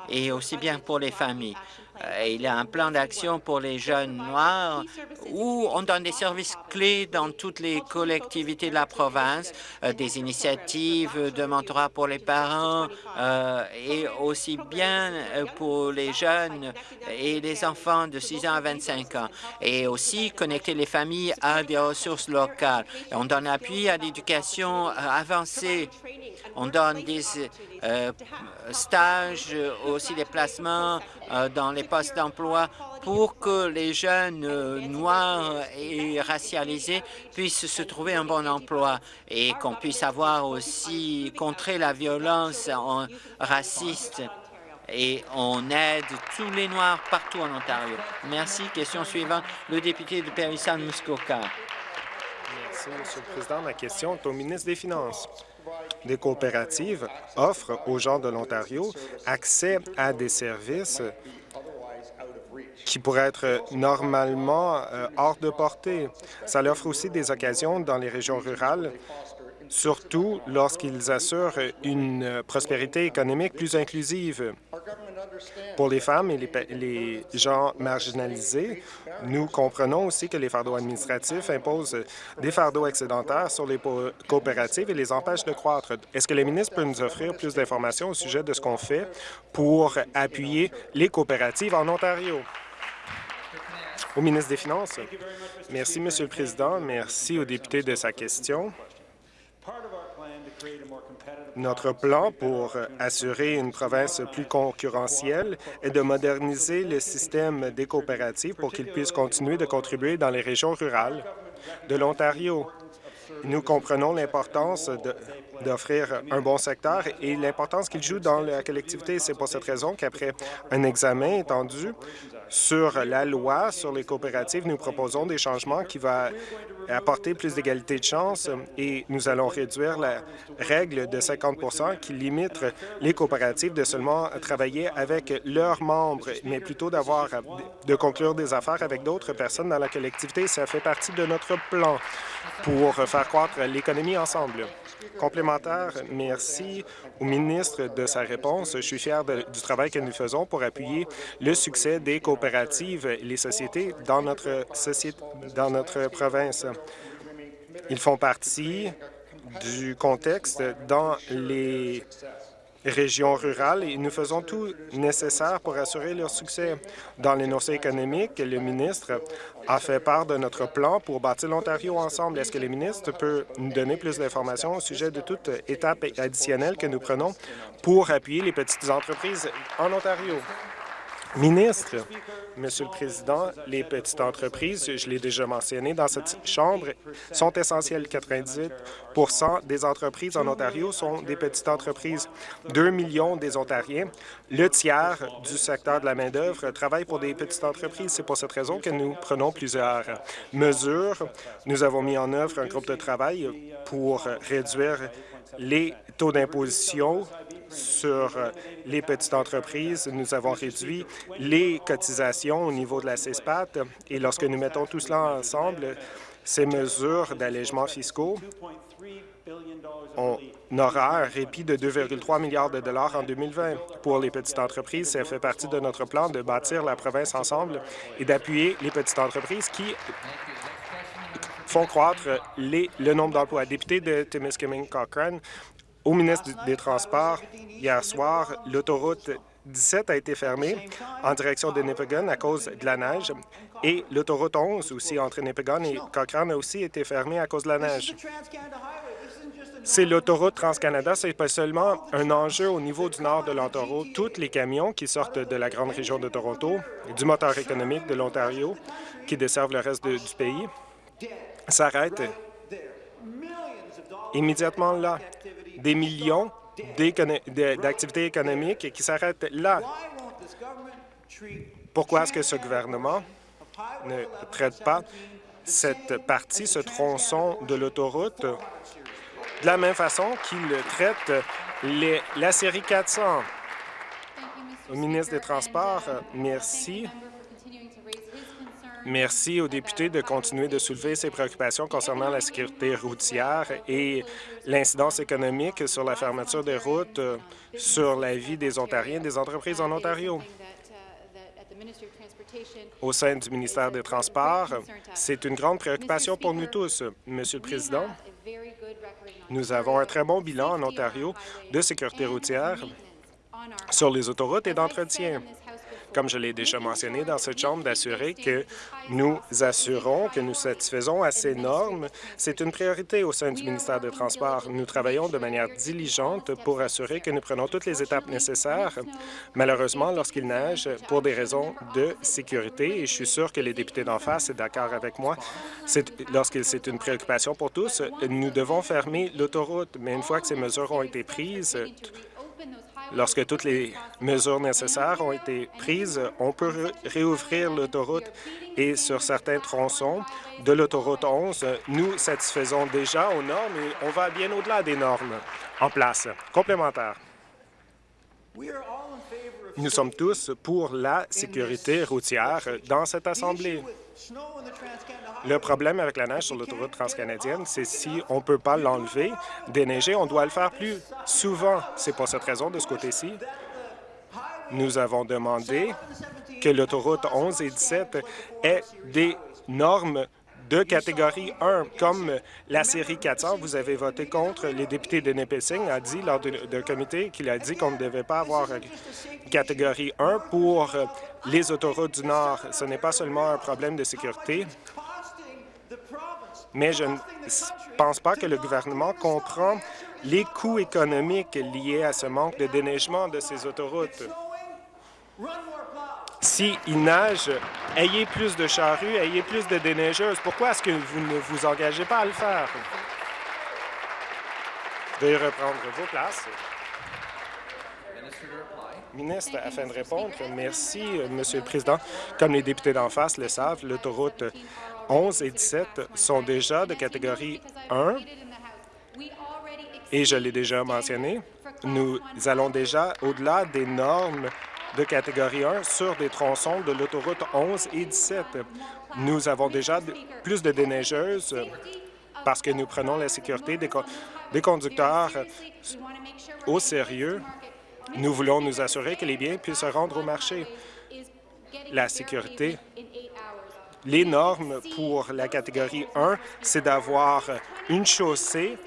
Speaker 2: et aussi bien pour les familles. Euh, il y a un plan d'action pour les jeunes noirs où on donne des services clés dans toutes les collectivités de la province, euh, des initiatives de mentorat pour les parents euh, et aussi bien pour les jeunes et les enfants de 6 ans à 25 ans, et aussi connecter les familles à des ressources locales. On donne appui à l'éducation avancée. On donne des stages, aussi des placements dans les postes d'emploi pour que les jeunes euh, noirs et racialisés puissent se trouver un bon emploi et qu'on puisse avoir aussi contré la violence raciste et on aide tous les Noirs partout en Ontario. Merci. Question suivante, le député de Périssan-Muskoka.
Speaker 3: Merci, Monsieur le Président. Ma question est au ministre des Finances. Des coopératives offrent aux gens de l'Ontario accès à des services qui pourraient être normalement euh, hors de portée. Ça leur offre aussi des occasions dans les régions rurales, surtout lorsqu'ils assurent une prospérité économique plus inclusive. Pour les femmes et les, gens marginalisés, nous comprenons aussi que les fardeaux administratifs imposent des fardeaux excédentaires sur les coopératives et les empêchent de croître. Est-ce que le ministre peut nous offrir plus d'informations au sujet de ce qu'on fait pour appuyer les coopératives en Ontario? Au ministre des Finances. Merci, Monsieur le Président. Merci au député de sa question. Notre plan pour assurer une province plus concurrentielle est de moderniser le système des coopératives pour qu'il puisse continuer de contribuer dans les régions rurales de l'Ontario. Nous comprenons l'importance d'offrir un bon secteur et l'importance qu'il joue dans la collectivité. C'est pour cette raison qu'après un examen étendu sur la loi sur les coopératives, nous proposons des changements qui vont apporter plus d'égalité de chance et nous allons réduire la règle de 50% qui limite les coopératives de seulement travailler avec leurs membres, mais plutôt d'avoir de conclure des affaires avec d'autres personnes dans la collectivité. Ça fait partie de notre plan pour faire croître l'économie ensemble. Complémentaire, merci au ministre de sa réponse. Je suis fier du travail que nous faisons pour appuyer le succès des coopératives et les sociétés dans notre, société, dans notre province. Ils font partie du contexte dans les régions rurales et nous faisons tout nécessaire pour assurer leur succès. Dans l'énoncé économique, le ministre a fait part de notre plan pour bâtir l'Ontario ensemble. Est-ce que le ministre peut nous donner plus d'informations au sujet de toute étape additionnelle que nous prenons pour appuyer les petites entreprises en Ontario? Ministre, Monsieur le Président, les petites entreprises, je l'ai déjà mentionné dans cette Chambre, sont essentielles. 98% des entreprises en Ontario sont des petites entreprises. 2 millions des Ontariens, le tiers du secteur de la main-d'œuvre, travaillent pour des petites entreprises. C'est pour cette raison que nous prenons plusieurs mesures. Nous avons mis en œuvre un groupe de travail pour réduire les taux d'imposition sur les petites entreprises. Nous avons réduit les cotisations au niveau de la CESPAT et lorsque nous mettons tout cela ensemble, ces mesures d'allègement fiscaux, on aura un répit de 2,3 milliards de dollars en 2020. Pour les petites entreprises, ça fait partie de notre plan de bâtir la province ensemble et d'appuyer les petites entreprises qui font croître le nombre d'emplois. Député de Timiskaming Cochrane, au ministre des Transports, hier soir, l'autoroute 17 a été fermée en direction de Nipigon à cause de la neige et l'autoroute 11 aussi entre Nipigon et Cochrane a aussi été fermée à cause de la neige. C'est l'autoroute Trans-Canada, c'est pas seulement un enjeu au niveau du nord de l'Ontario. Tous les camions qui sortent de la grande région de Toronto, du moteur économique de l'Ontario, qui desservent le reste du pays, s'arrêtent immédiatement là des millions d'activités économiques qui s'arrêtent là. Pourquoi est-ce que ce gouvernement ne traite pas cette partie, ce tronçon de l'autoroute, de la même façon qu'il traite la série 400? Au ministre des Transports, merci. Merci aux députés de continuer de soulever ces préoccupations concernant la sécurité routière et l'incidence économique sur la fermeture des routes, euh, sur la vie des Ontariens et des entreprises en Ontario. Au sein du ministère des Transports, c'est une grande préoccupation pour nous tous. Monsieur le Président, nous avons un très bon bilan en Ontario de sécurité routière sur les autoroutes et d'entretien comme je l'ai déjà mentionné dans cette Chambre, d'assurer que nous assurons que nous satisfaisons à ces normes. C'est une priorité au sein du ministère des Transports. Nous travaillons de manière diligente pour assurer que nous prenons toutes les étapes nécessaires. Malheureusement, lorsqu'il neige, pour des raisons de sécurité, et je suis sûr que les députés d'en face sont d'accord avec moi, lorsque c'est une préoccupation pour tous, nous devons fermer l'autoroute. Mais une fois que ces mesures ont été prises, Lorsque toutes les mesures nécessaires ont été prises, on peut réouvrir l'autoroute et sur certains tronçons de l'autoroute 11, nous satisfaisons déjà aux normes et on va bien au-delà des normes en place. Complémentaire. Nous sommes tous pour la sécurité routière dans cette Assemblée. Le problème avec la neige sur l'autoroute transcanadienne, c'est si on ne peut pas l'enlever, déneiger, on doit le faire plus souvent. C'est pour cette raison, de ce côté-ci, nous avons demandé que l'autoroute 11 et 17 ait des normes de catégorie 1. Comme la série 400, vous avez voté contre. Les députés de Nipissing a dit lors d'un comité qu'il a dit qu'on ne devait pas avoir catégorie 1 pour les autoroutes du Nord. Ce n'est pas seulement un problème de sécurité, mais je ne pense pas que le gouvernement comprend les coûts économiques liés à ce manque de déneigement de ces autoroutes. S'il neige, ayez plus de charrues, ayez plus de déneigeuses. Pourquoi est-ce que vous ne vous engagez pas à le faire? Veuillez reprendre vos places. Ministre, afin de répondre, merci, Monsieur le Président. Comme les députés d'en face le savent, l'autoroute 11 et 17 sont déjà de catégorie 1 et je l'ai déjà mentionné, nous allons déjà au-delà des normes de catégorie 1 sur des tronçons de l'autoroute 11 et 17. Nous avons déjà plus de déneigeuses parce que nous prenons la sécurité des, des conducteurs au sérieux. Nous voulons nous assurer que les biens puissent se rendre au marché. La sécurité les normes pour la catégorie 1, c'est d'avoir une chaussée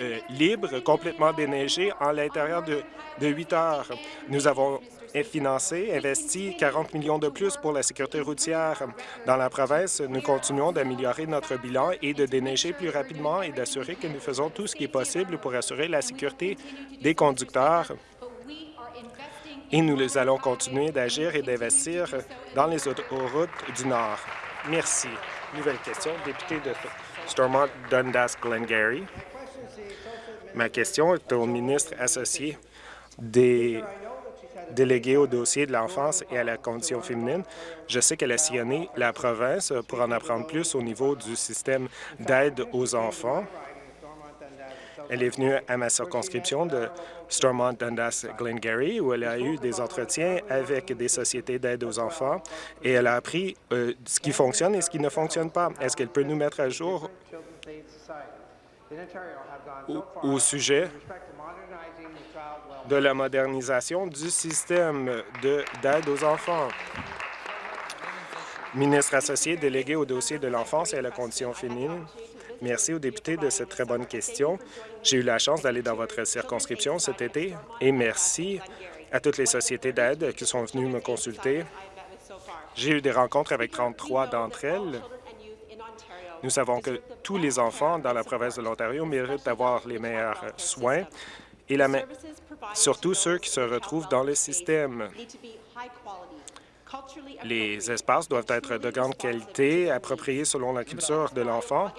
Speaker 3: euh, libre, complètement déneigé, en l'intérieur de, de 8 heures. Nous avons financé, investi 40 millions de plus pour la sécurité routière. Dans la province, nous continuons d'améliorer notre bilan et de déneiger plus rapidement et d'assurer que nous faisons tout ce qui est possible pour assurer la sécurité des conducteurs. Et nous allons continuer d'agir et d'investir dans les autoroutes du Nord. Merci. Nouvelle question, député de Stormont Dundas Glengarry. Ma question est au ministre associé des délégué au dossier de l'enfance et à la condition féminine. Je sais qu'elle a sillonné la province pour en apprendre plus au niveau du système d'aide aux enfants. Elle est venue à ma circonscription de Stormont Dundas Glengarry, où elle a eu des entretiens avec des sociétés d'aide aux enfants et elle a appris euh, ce qui fonctionne et ce qui ne fonctionne pas. Est-ce qu'elle peut nous mettre à jour au, au sujet de la modernisation du système d'aide aux enfants? Ministre associé délégué au dossier de l'enfance et à la condition féminine, merci aux députés de cette très bonne question. J'ai eu la chance d'aller dans votre circonscription cet été et merci à toutes les sociétés d'aide qui sont venues me consulter. J'ai eu des rencontres avec 33 d'entre elles. Nous savons que tous les enfants dans la province de l'Ontario méritent d'avoir les meilleurs soins et la surtout ceux qui se retrouvent dans le système. Les espaces doivent être de grande qualité, appropriés selon la culture de l'enfant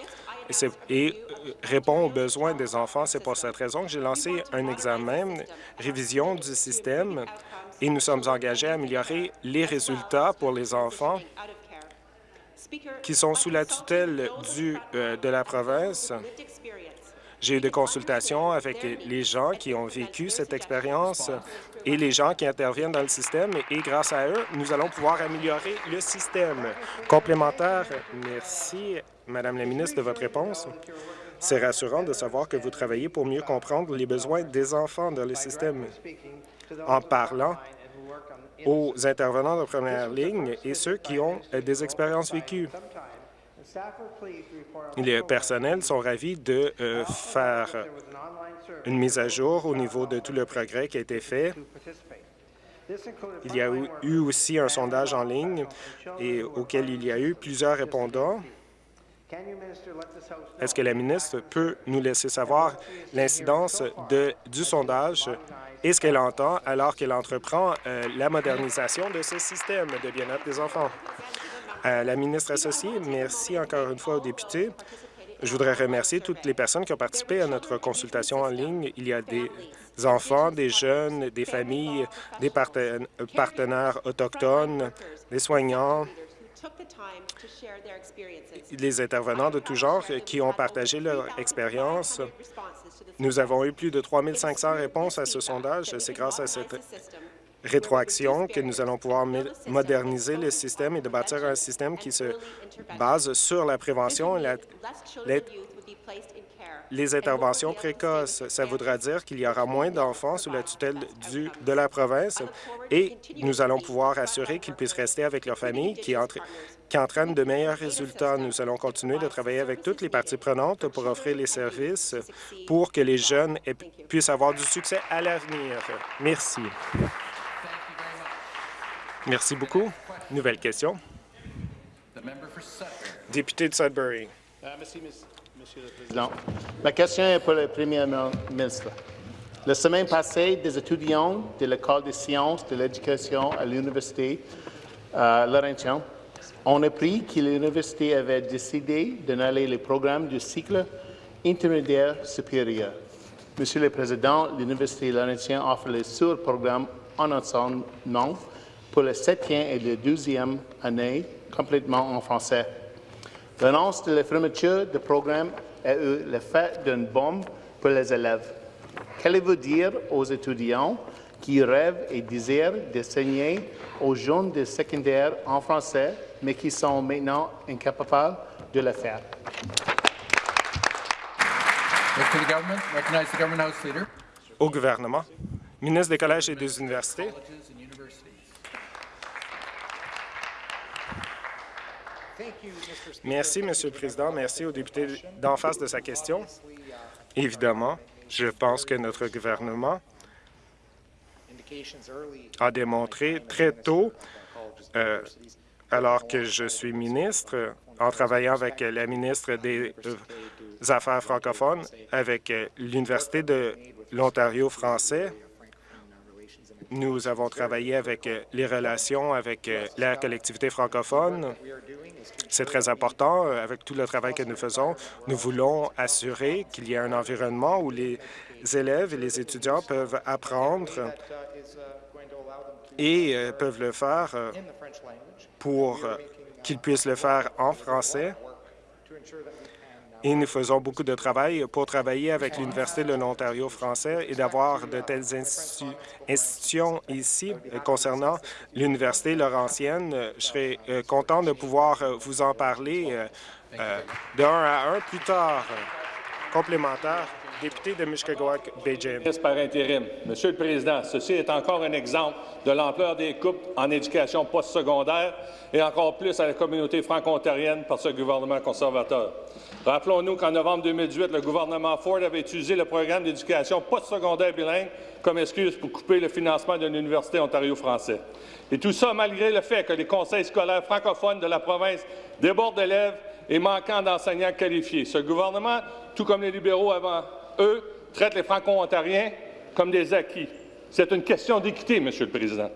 Speaker 3: et, euh, répondent aux besoins des enfants. C'est pour cette raison que j'ai lancé un examen, révision du système, et nous sommes engagés à améliorer les résultats pour les enfants qui sont sous la tutelle euh, de la province j'ai eu des consultations avec les gens qui ont vécu cette expérience et les gens qui interviennent dans le système et grâce à eux, nous allons pouvoir améliorer le système. Complémentaire, merci, Madame la ministre, de votre réponse? C'est rassurant de savoir que vous travaillez pour mieux comprendre les besoins des enfants dans le système en parlant aux intervenants de première ligne et ceux qui ont des expériences vécues. Les personnels sont ravis de euh, faire une mise à jour au niveau de tout le progrès qui a été fait. Il y a eu aussi un sondage en ligne auquel il y a eu plusieurs répondants. Est-ce que la ministre peut nous laisser savoir l'incidence du sondage et ce qu'elle entend alors qu'elle entreprend euh, la modernisation de ce système de bien-être des enfants? À la ministre associée, merci encore une fois aux députés. Je voudrais remercier toutes les personnes qui ont participé à notre consultation en ligne. Il y a des enfants, des jeunes, des familles, des partenaires autochtones, des soignants, les intervenants de tout genre qui ont partagé leur expérience. Nous avons eu plus de 3 500 réponses à ce sondage. C'est grâce à cette rétroaction que nous allons pouvoir moderniser le système et de bâtir un système qui se base sur la prévention et les interventions précoces. Ça voudra dire qu'il y aura moins d'enfants sous la tutelle du, de la province et nous allons pouvoir assurer qu'ils puissent rester avec leur famille qui, qui entraînent de meilleurs résultats. Nous allons continuer de travailler avec toutes les parties prenantes pour offrir les services pour que les jeunes puissent avoir du succès à l'avenir. Merci. Merci beaucoup. Nouvelle question. Député de Sudbury.
Speaker 4: Monsieur le Président. Ma question est pour le Premier ministre. La semaine passée, des étudiants de l'École des sciences de l'éducation à l'Université euh, ont appris que l'Université avait décidé d'annuler les programmes du cycle intermédiaire supérieur. Monsieur le Président, l'Université Laurentien offre les sur-programmes en enseignement pour la septième et la douzième année complètement en français. L'annonce de la fermeture du programme a eu l'effet d'une bombe pour les élèves. Qu'allez-vous dire aux étudiants qui rêvent et désirent d'enseigner aux jeunes de secondaire en français, mais qui sont maintenant incapables de le faire?
Speaker 3: Au gouvernement, ministre des Collèges et des Universités, Merci, Monsieur le Président. Merci au député d'en face de sa question. Évidemment, je pense que notre gouvernement a démontré très tôt, euh, alors que je suis ministre, en travaillant avec la ministre des Affaires francophones, avec l'Université de l'Ontario français, nous avons travaillé avec les relations avec la collectivité francophone. C'est très important. Avec tout le travail que nous faisons, nous voulons assurer qu'il y ait un environnement où les élèves et les étudiants peuvent apprendre et euh, peuvent le faire euh, pour euh, qu'ils puissent le faire en français. Et nous faisons beaucoup de travail pour travailler avec l'Université de l'Ontario français et d'avoir de telles institutions ici. Concernant l'Université Laurentienne, je serai content de pouvoir vous en parler d'un à un plus tard, complémentaire député de Bay James.
Speaker 5: Par intérim. Monsieur le Président, ceci est encore un exemple de l'ampleur des coupes en éducation postsecondaire et encore plus à la communauté franco-ontarienne par ce gouvernement conservateur. Rappelons-nous qu'en novembre 2018, le gouvernement Ford avait utilisé le programme d'éducation postsecondaire bilingue comme excuse pour couper le financement d'une université ontario-français. Et tout ça malgré le fait que les conseils scolaires francophones de la province débordent d'élèves et manquant d'enseignants qualifiés. Ce gouvernement, tout comme les libéraux avant eux, traitent les Franco-Ontariens comme des acquis. C'est une question d'équité, Monsieur le Président.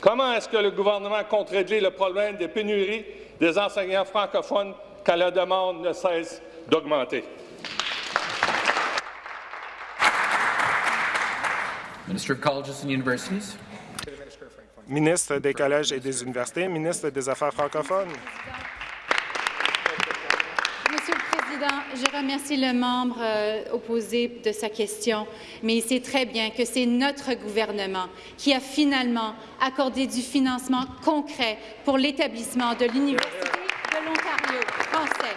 Speaker 5: Comment est-ce que le gouvernement compte régler le problème des pénuries des enseignants francophones quand la demande ne cesse d'augmenter?
Speaker 3: Ministre des collèges et des universités, ministre des Affaires francophones.
Speaker 6: Je remercie le membre euh, opposé de sa question, mais il sait très bien que c'est notre gouvernement qui a finalement accordé du financement concret pour l'établissement de l'Université de l'Ontario français.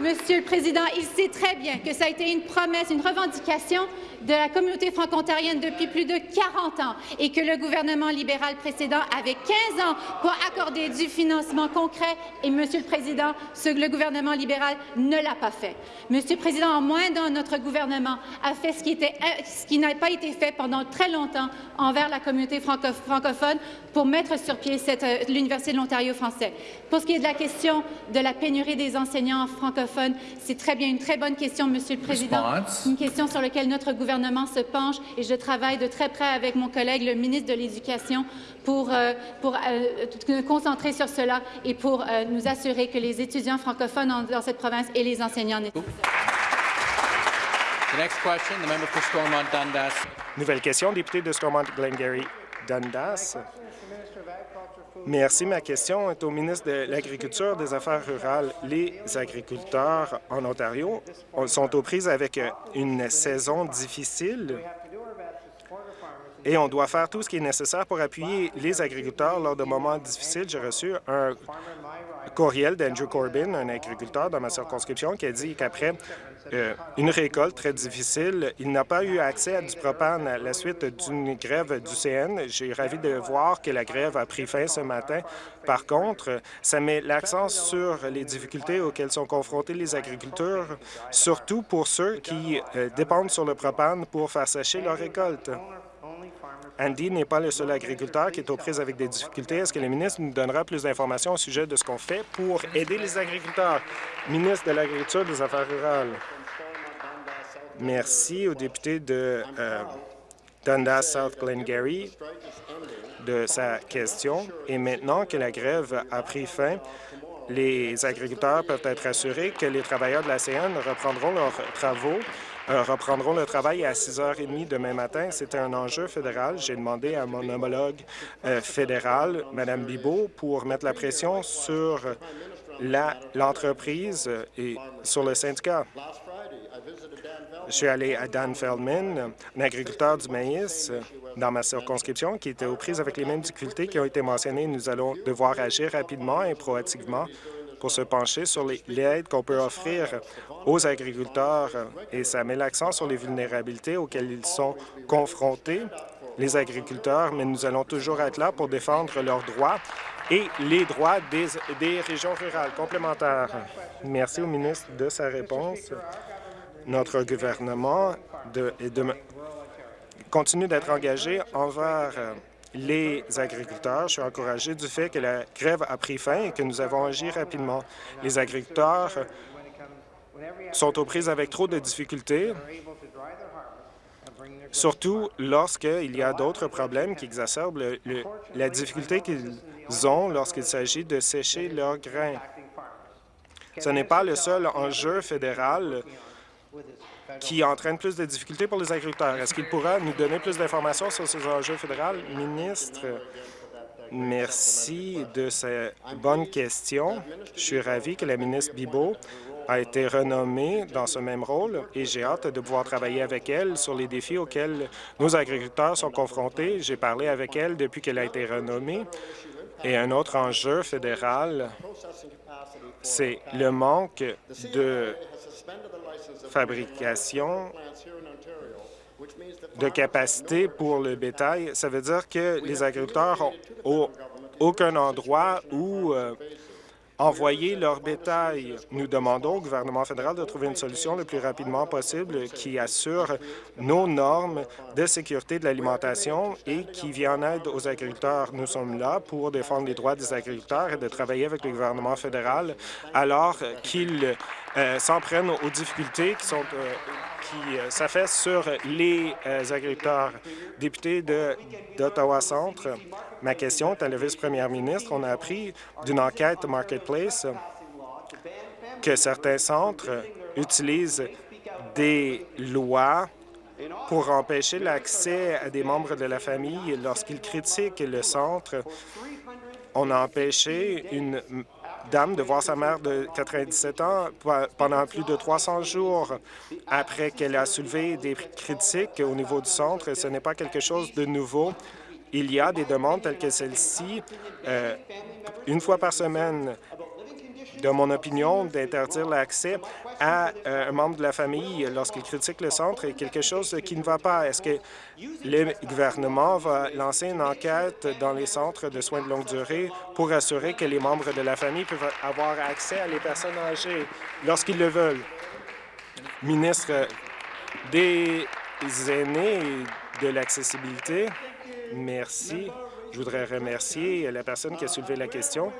Speaker 6: Monsieur le Président, il sait très bien que ça a été une promesse, une revendication de la communauté franco-ontarienne depuis plus de 40 ans et que le gouvernement libéral précédent avait 15 ans pour accorder du financement concret et, Monsieur le Président, ce, le gouvernement libéral ne l'a pas fait. Monsieur le Président, en moins d'un, notre gouvernement a fait ce qui, était, ce qui n'a pas été fait pendant très longtemps envers la communauté francophone pour mettre sur pied euh, l'Université de l'Ontario français. Pour ce qui est de la question de la pénurie des enseignants francophones, c'est très bien une très bonne question, Monsieur le Président, une question sur laquelle notre gouvernement gouvernement se penche et je travaille de très près avec mon collègue, le ministre de l'Éducation, pour, euh, pour euh, concentrer sur cela et pour euh, nous assurer que les étudiants francophones dans cette province et les enseignants
Speaker 3: Nouvelle question, député de Stormont-Glengarry Merci. Ma question est au ministre de l'Agriculture des Affaires rurales. Les agriculteurs en Ontario sont aux prises avec une saison difficile et on doit faire tout ce qui est nécessaire pour appuyer les agriculteurs lors de moments difficiles. J'ai reçu un courriel d'Andrew Corbyn, un agriculteur dans ma circonscription, qui a dit qu'après euh, une récolte très difficile. Il n'a pas eu accès à du propane à la suite d'une grève du CN. J'ai ravi de voir que la grève a pris fin ce matin. Par contre, ça met l'accent sur les difficultés auxquelles sont confrontés les agriculteurs, surtout pour ceux qui euh, dépendent sur le propane pour faire sécher leur récolte. Andy n'est pas le seul agriculteur qui est aux prises avec des difficultés. Est-ce que le ministre nous donnera plus d'informations au sujet de ce qu'on fait pour aider les agriculteurs? Ministre de l'Agriculture et des Affaires rurales. Merci au député de euh, Dundas South Glengarry de sa question. Et maintenant que la grève a pris fin, les agriculteurs peuvent être assurés que les travailleurs de la CN reprendront leurs travaux reprendront le travail à 6h30 demain matin. C'est un enjeu fédéral. J'ai demandé à mon homologue euh, fédéral, Mme Bibot, pour mettre la pression sur l'entreprise et sur le syndicat. Je suis allé à Dan Feldman, un agriculteur du maïs dans ma circonscription qui était aux prises avec les mêmes difficultés qui ont été mentionnées. Nous allons devoir agir rapidement et proactivement pour se pencher sur l'aide qu'on peut offrir aux agriculteurs et ça met l'accent sur les vulnérabilités auxquelles ils sont confrontés les agriculteurs, mais nous allons toujours être là pour défendre leurs droits et les droits des, régions rurales complémentaires. Merci au ministre de sa réponse. Notre gouvernement continue d'être engagé envers euh, les agriculteurs. Je suis encouragé du fait que la grève a pris fin et que nous avons agi rapidement. Les agriculteurs sont aux prises avec trop de difficultés, surtout lorsqu'il y a d'autres problèmes qui exacerbent le, le, la difficulté qu'ils ont lorsqu'il s'agit de sécher leurs grains. Ce n'est pas le seul enjeu fédéral qui entraîne plus de difficultés pour les agriculteurs. Est-ce qu'il pourra nous donner plus d'informations sur ces enjeux fédéraux? Ministre, merci de ces bonnes questions. Je suis ravi que la ministre Bibot a été renommée dans ce même rôle et j'ai hâte de pouvoir travailler avec elle sur les défis auxquels nos agriculteurs sont confrontés. J'ai parlé avec elle depuis qu'elle a été renommée. Et un autre enjeu fédéral, c'est le manque de fabrication de capacité pour le bétail. Ça veut dire que les agriculteurs n'ont aucun endroit où euh, envoyer leur bétail. Nous demandons au gouvernement fédéral de trouver une solution le plus rapidement possible qui assure nos normes de sécurité de l'alimentation et qui vient en aide aux agriculteurs. Nous sommes là pour défendre les droits des agriculteurs et de travailler avec le gouvernement fédéral alors qu'ils euh, s'en prennent aux difficultés qui sont euh, qui euh, s'affaissent sur les agriculteurs. Député d'Ottawa-Centre, ma question est à la vice-première ministre. On a appris d'une enquête Marketplace que certains centres utilisent des lois pour empêcher l'accès à des membres de la famille lorsqu'ils critiquent le centre. On a empêché une dame de voir sa mère de 97 ans pendant plus de 300 jours après qu'elle a soulevé des critiques au niveau du centre. Ce n'est pas quelque chose de nouveau. Il y a des demandes telles que celle-ci, euh, une fois par semaine, de mon opinion, d'interdire l'accès à euh, un membre de la famille lorsqu'il critique le centre est quelque chose qui ne va pas. Est-ce que le gouvernement va lancer une enquête dans les centres de soins de longue durée pour assurer que les membres de la famille peuvent avoir accès à les personnes âgées lorsqu'ils le veulent? Ministre des aînés de l'accessibilité, merci. Je voudrais remercier la personne qui a soulevé la question.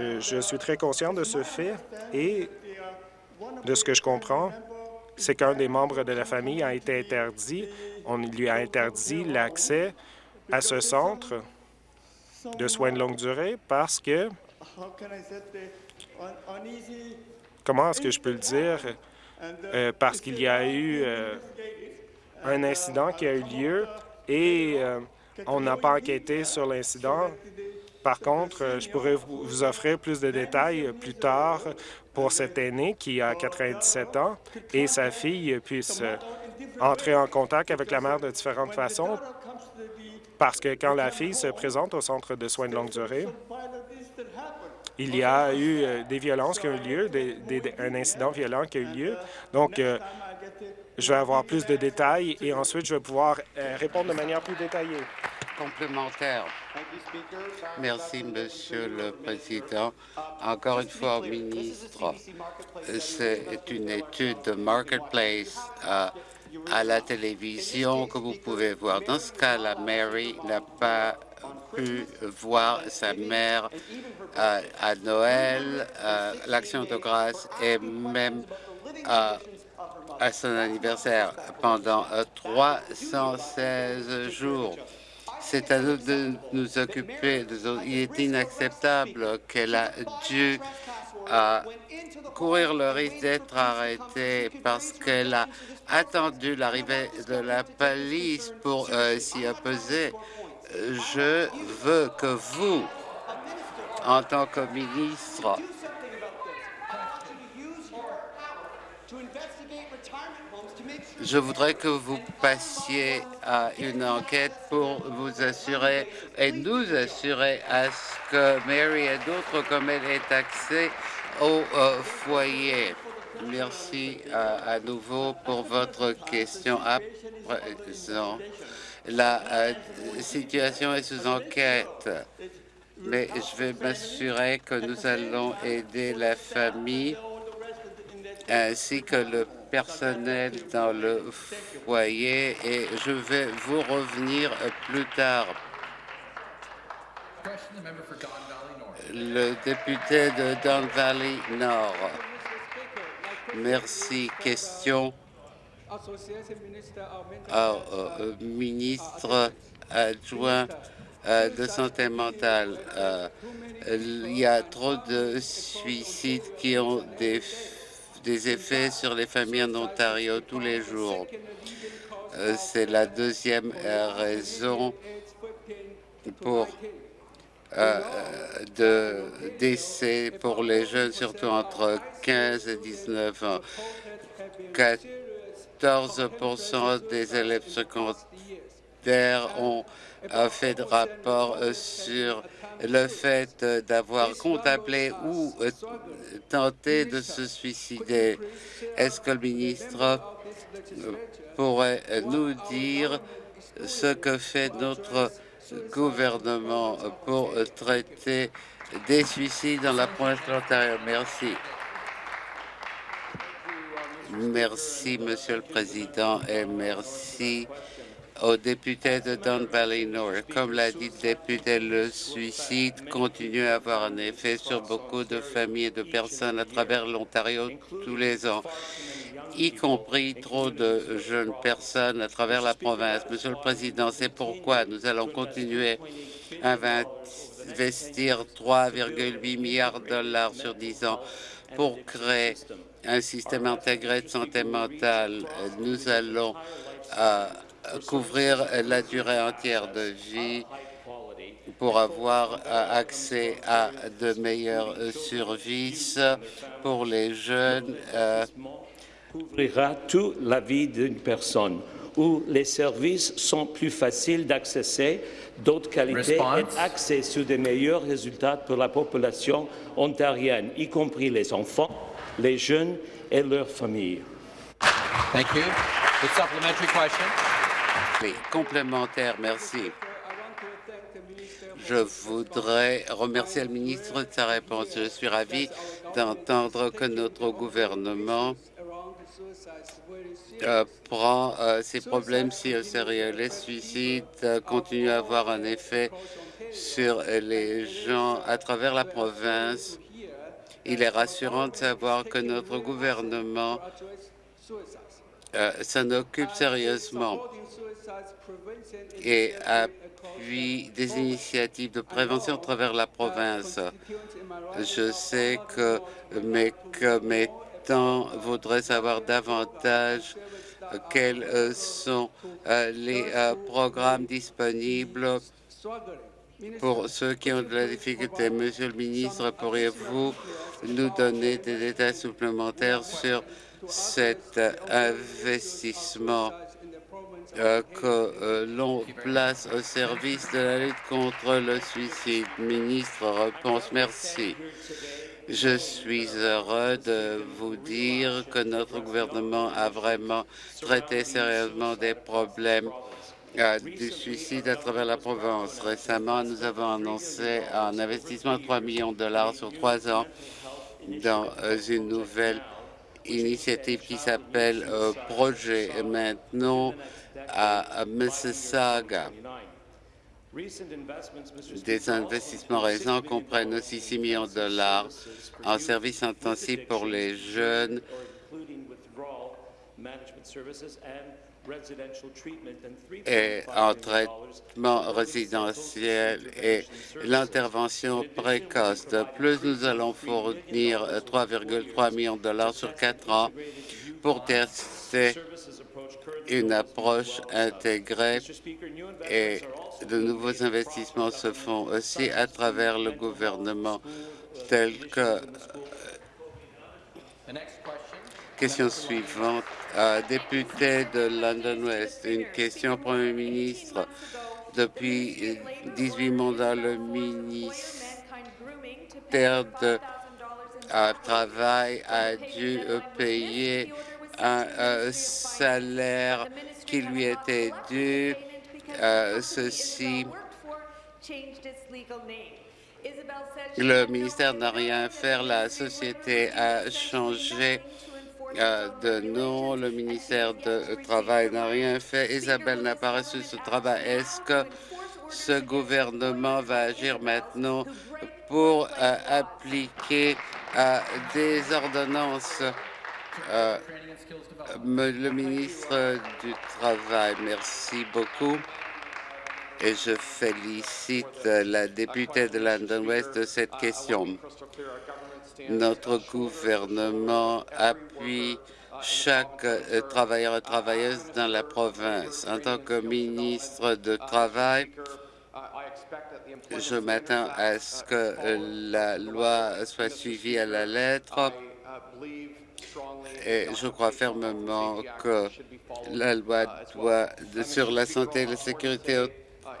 Speaker 3: Euh, je suis très conscient de ce fait et de ce que je comprends, c'est qu'un des membres de la famille a été interdit. On lui a interdit l'accès à ce centre de soins de longue durée parce que, comment est-ce que je peux le dire, euh, parce qu'il y a eu euh, un incident qui a eu lieu et on n'a pas enquêté sur l'incident. Par contre, je pourrais vous offrir plus de détails plus tard pour cet aîné qui a 97 ans et sa fille puisse entrer en contact avec la mère de différentes façons parce que quand la fille se présente au centre de soins de longue durée, il y a eu euh, des violences qui ont eu lieu, un incident violent qui a eu lieu. Donc, euh, je vais avoir plus de détails et ensuite, je vais pouvoir euh, répondre de manière plus détaillée.
Speaker 7: Complémentaire. Merci, Monsieur le Président. Encore une fois, ministre, c'est une étude de Marketplace euh, à la télévision que vous pouvez voir. Dans ce cas, la Mary n'a pas pu voir sa mère euh, à Noël, euh, l'Action de grâce et même à son anniversaire pendant 316 jours. C'est à nous de nous occuper. Il est inacceptable qu'elle a dû courir le risque d'être arrêtée parce qu'elle a attendu l'arrivée de la police pour euh, s'y opposer. Je veux que vous, en tant que ministre, Je voudrais que vous passiez à une enquête pour vous assurer et nous assurer à ce que Mary et d'autres comme elle aient accès au euh, foyer. Merci euh, à nouveau pour votre question à présent. La euh, situation est sous enquête, mais je vais m'assurer que nous allons aider la famille ainsi que le personnel dans le foyer et je vais vous revenir plus tard. Le député de Don Valley Nord. Merci. Question au ministre adjoint euh, de santé mentale. Euh, il y a trop de suicides qui ont des des effets sur les familles en Ontario tous les jours. Euh, c'est la deuxième euh, raison pour euh, de décès pour les jeunes, surtout entre 15 et 19 ans. 14 des élèves secondaires ont fait de rapport sur le fait d'avoir contemplé ou euh, tenté de se suicider. Est-ce que le ministre euh, pourrait nous dire ce que fait notre gouvernement pour traiter des suicides dans la province de Merci. Merci, Monsieur le Président, et merci aux députés de Don Valley North. Comme l'a dit le député, le suicide continue à avoir un effet sur beaucoup de familles et de personnes à travers l'Ontario tous les ans, y compris trop de jeunes personnes à travers la province. Monsieur le Président, c'est pourquoi nous allons continuer à investir 3,8 milliards de dollars sur 10 ans pour créer un système intégré de santé mentale. Nous allons euh, couvrir la durée entière de vie pour avoir accès à de meilleurs services pour les jeunes.
Speaker 8: Euh, couvrira toute la vie d'une personne où les services sont plus faciles d'accès, d'autres qualités et accès sur des meilleurs résultats pour la population ontarienne, y compris les enfants, les jeunes et leurs familles.
Speaker 9: Thank you. The supplementary question.
Speaker 7: Complémentaire, merci. Je voudrais remercier le ministre de sa réponse. Je suis ravi d'entendre que notre gouvernement euh, prend euh, ces problèmes si sérieux. Les suicides euh, continuent à avoir un effet sur les gens à travers la province. Il est rassurant de savoir que notre gouvernement s'en occupe sérieusement et appuie des initiatives de prévention à travers la province. Je sais que mes commettants voudraient savoir davantage quels sont euh, les euh, programmes disponibles pour ceux qui ont de la difficulté. Monsieur le ministre, pourriez-vous nous donner des détails supplémentaires sur cet investissement euh, que euh, l'on place au service de la lutte contre le suicide. Ministre, réponse, merci. Je suis heureux de vous dire que notre gouvernement a vraiment traité sérieusement des problèmes euh, du suicide à travers la province. Récemment, nous avons annoncé un investissement de 3 millions de dollars sur trois ans dans une nouvelle initiative qui s'appelle Projet. Et maintenant, à Mississauga. Des investissements récents comprennent aussi 6 millions de dollars en services intensifs pour les jeunes et en traitement résidentiel et l'intervention précoce. De plus, nous allons fournir 3,3 millions de dollars sur quatre ans pour tester une approche intégrée et de nouveaux investissements se font aussi à travers le gouvernement tel que Question suivante. député de London West, une question au Premier ministre. Depuis 18 mandats, le ministère de Travail a dû payer un, salaire qui lui était dû euh, ceci le ministère n'a rien fait, la société a changé euh, de nom, le ministère du Travail n'a rien fait, Isabelle n'a pas reçu ce travail. Est-ce que ce gouvernement va agir maintenant pour euh, appliquer euh, des ordonnances le ministre du Travail, merci beaucoup et je félicite la députée de London West de cette question. Notre gouvernement appuie chaque travailleur et travailleuse dans la province. En tant que ministre de Travail, je m'attends à ce que la loi soit suivie à la lettre et je crois fermement que la loi doit, sur la santé et la sécurité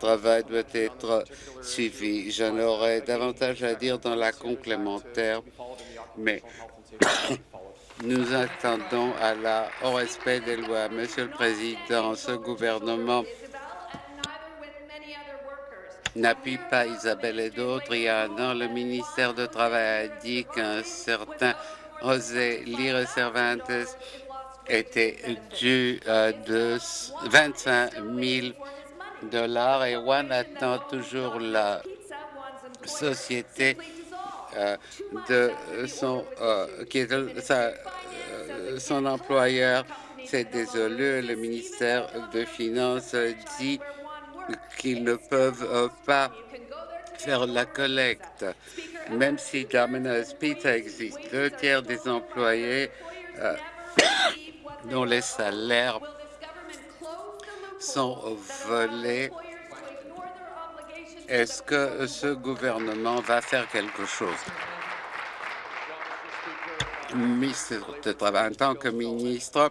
Speaker 7: travail doit être suivi. J'en aurais davantage à dire dans la complémentaire, mais nous attendons à la, au respect des lois. Monsieur le Président, ce gouvernement n'appuie pas Isabelle et d'autres. Il y a un an, le ministère du Travail a dit qu'un certain José Lire Cervantes était dû euh, de 25 000 et One attend toujours la société euh, de son euh, euh, son employeur. C'est désolé, le ministère de Finances dit qu'ils ne peuvent pas faire la collecte, même si Domino's Pizza existe. Deux tiers des employés dont les salaires sont volés. Est-ce que ce gouvernement va faire quelque chose? En tant que ministre,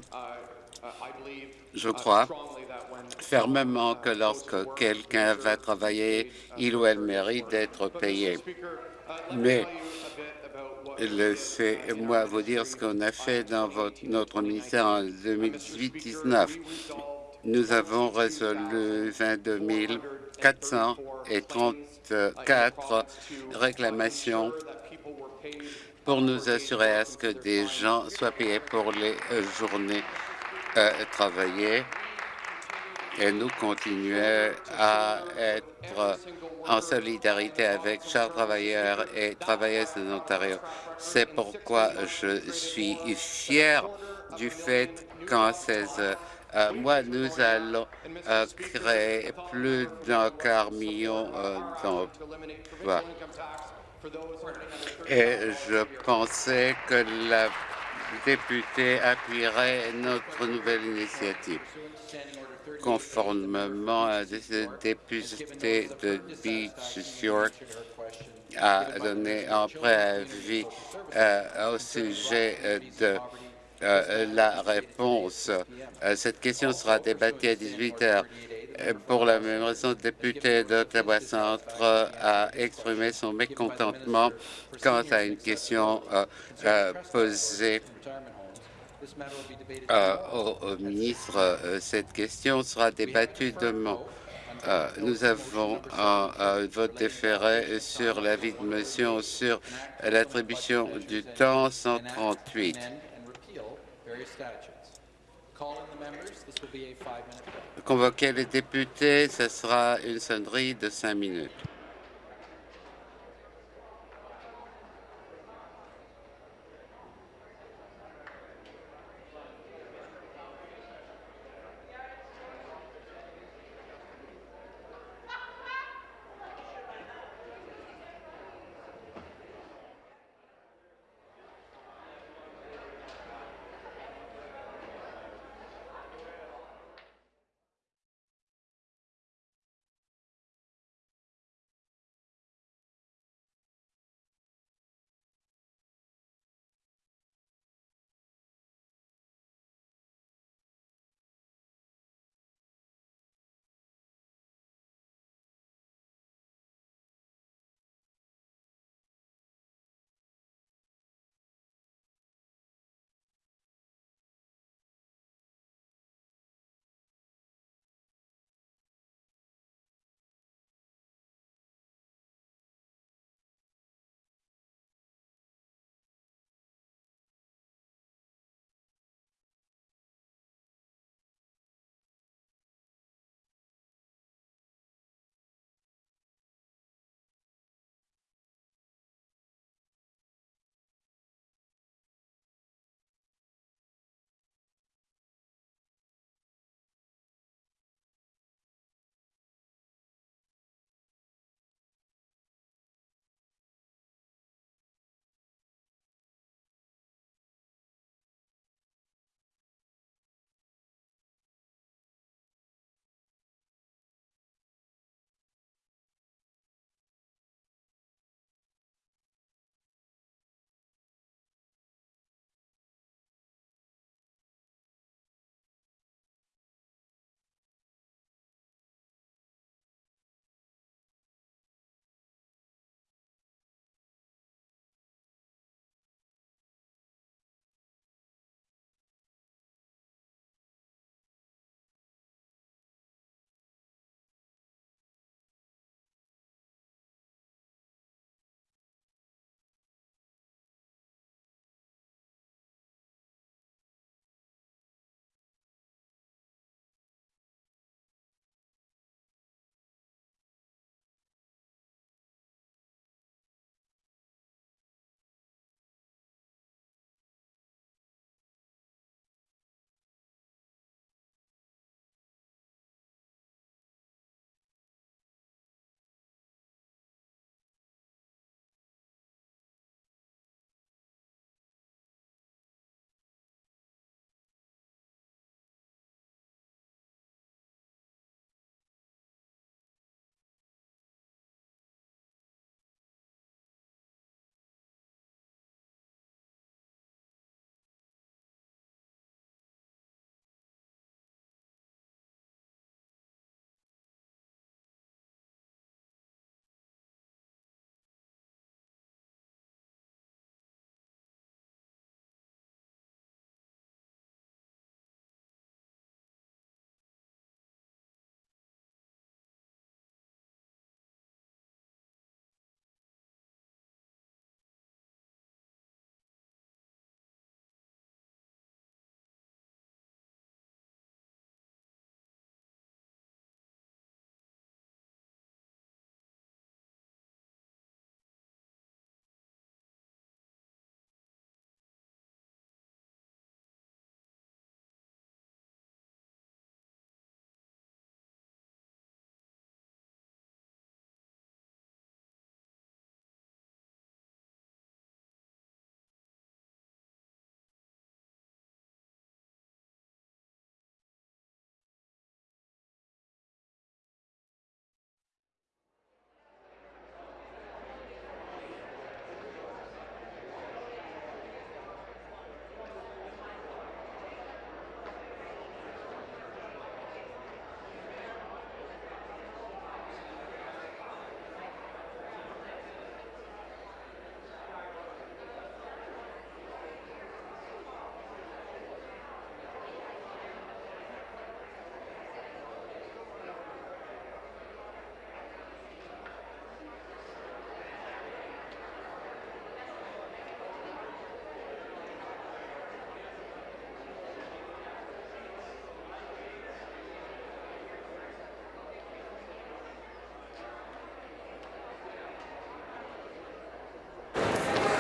Speaker 7: je crois fermement que lorsque quelqu'un va travailler, il ou elle mérite d'être payé. Mais laissez-moi vous dire ce qu'on a fait dans notre ministère en 2018-19 nous avons résolu 22 434 réclamations pour nous assurer à ce que des gens soient payés pour les journées euh, travaillées. Et nous continuons à être en solidarité avec chaque travailleurs et travailleuses de l'Ontario. C'est pourquoi je suis fier du fait qu'en 16 euh, moi, nous allons euh, créer plus d'un quart million euh, d'emplois. Et je pensais que la députée appuierait notre nouvelle initiative. Conformément à des députés de Beach York a donné un préavis au sujet de euh, la réponse. Euh, cette question sera débattue à 18 heures. Euh, pour la même raison, le député d'Ottawa Centre a exprimé son mécontentement quant à une question posée au, ministre. Cette question sera débattue demain. nous avons un, vote déféré sur l'avis de motion sur l'attribution du temps 138. Convoquer les députés, ce sera une sonnerie de cinq minutes.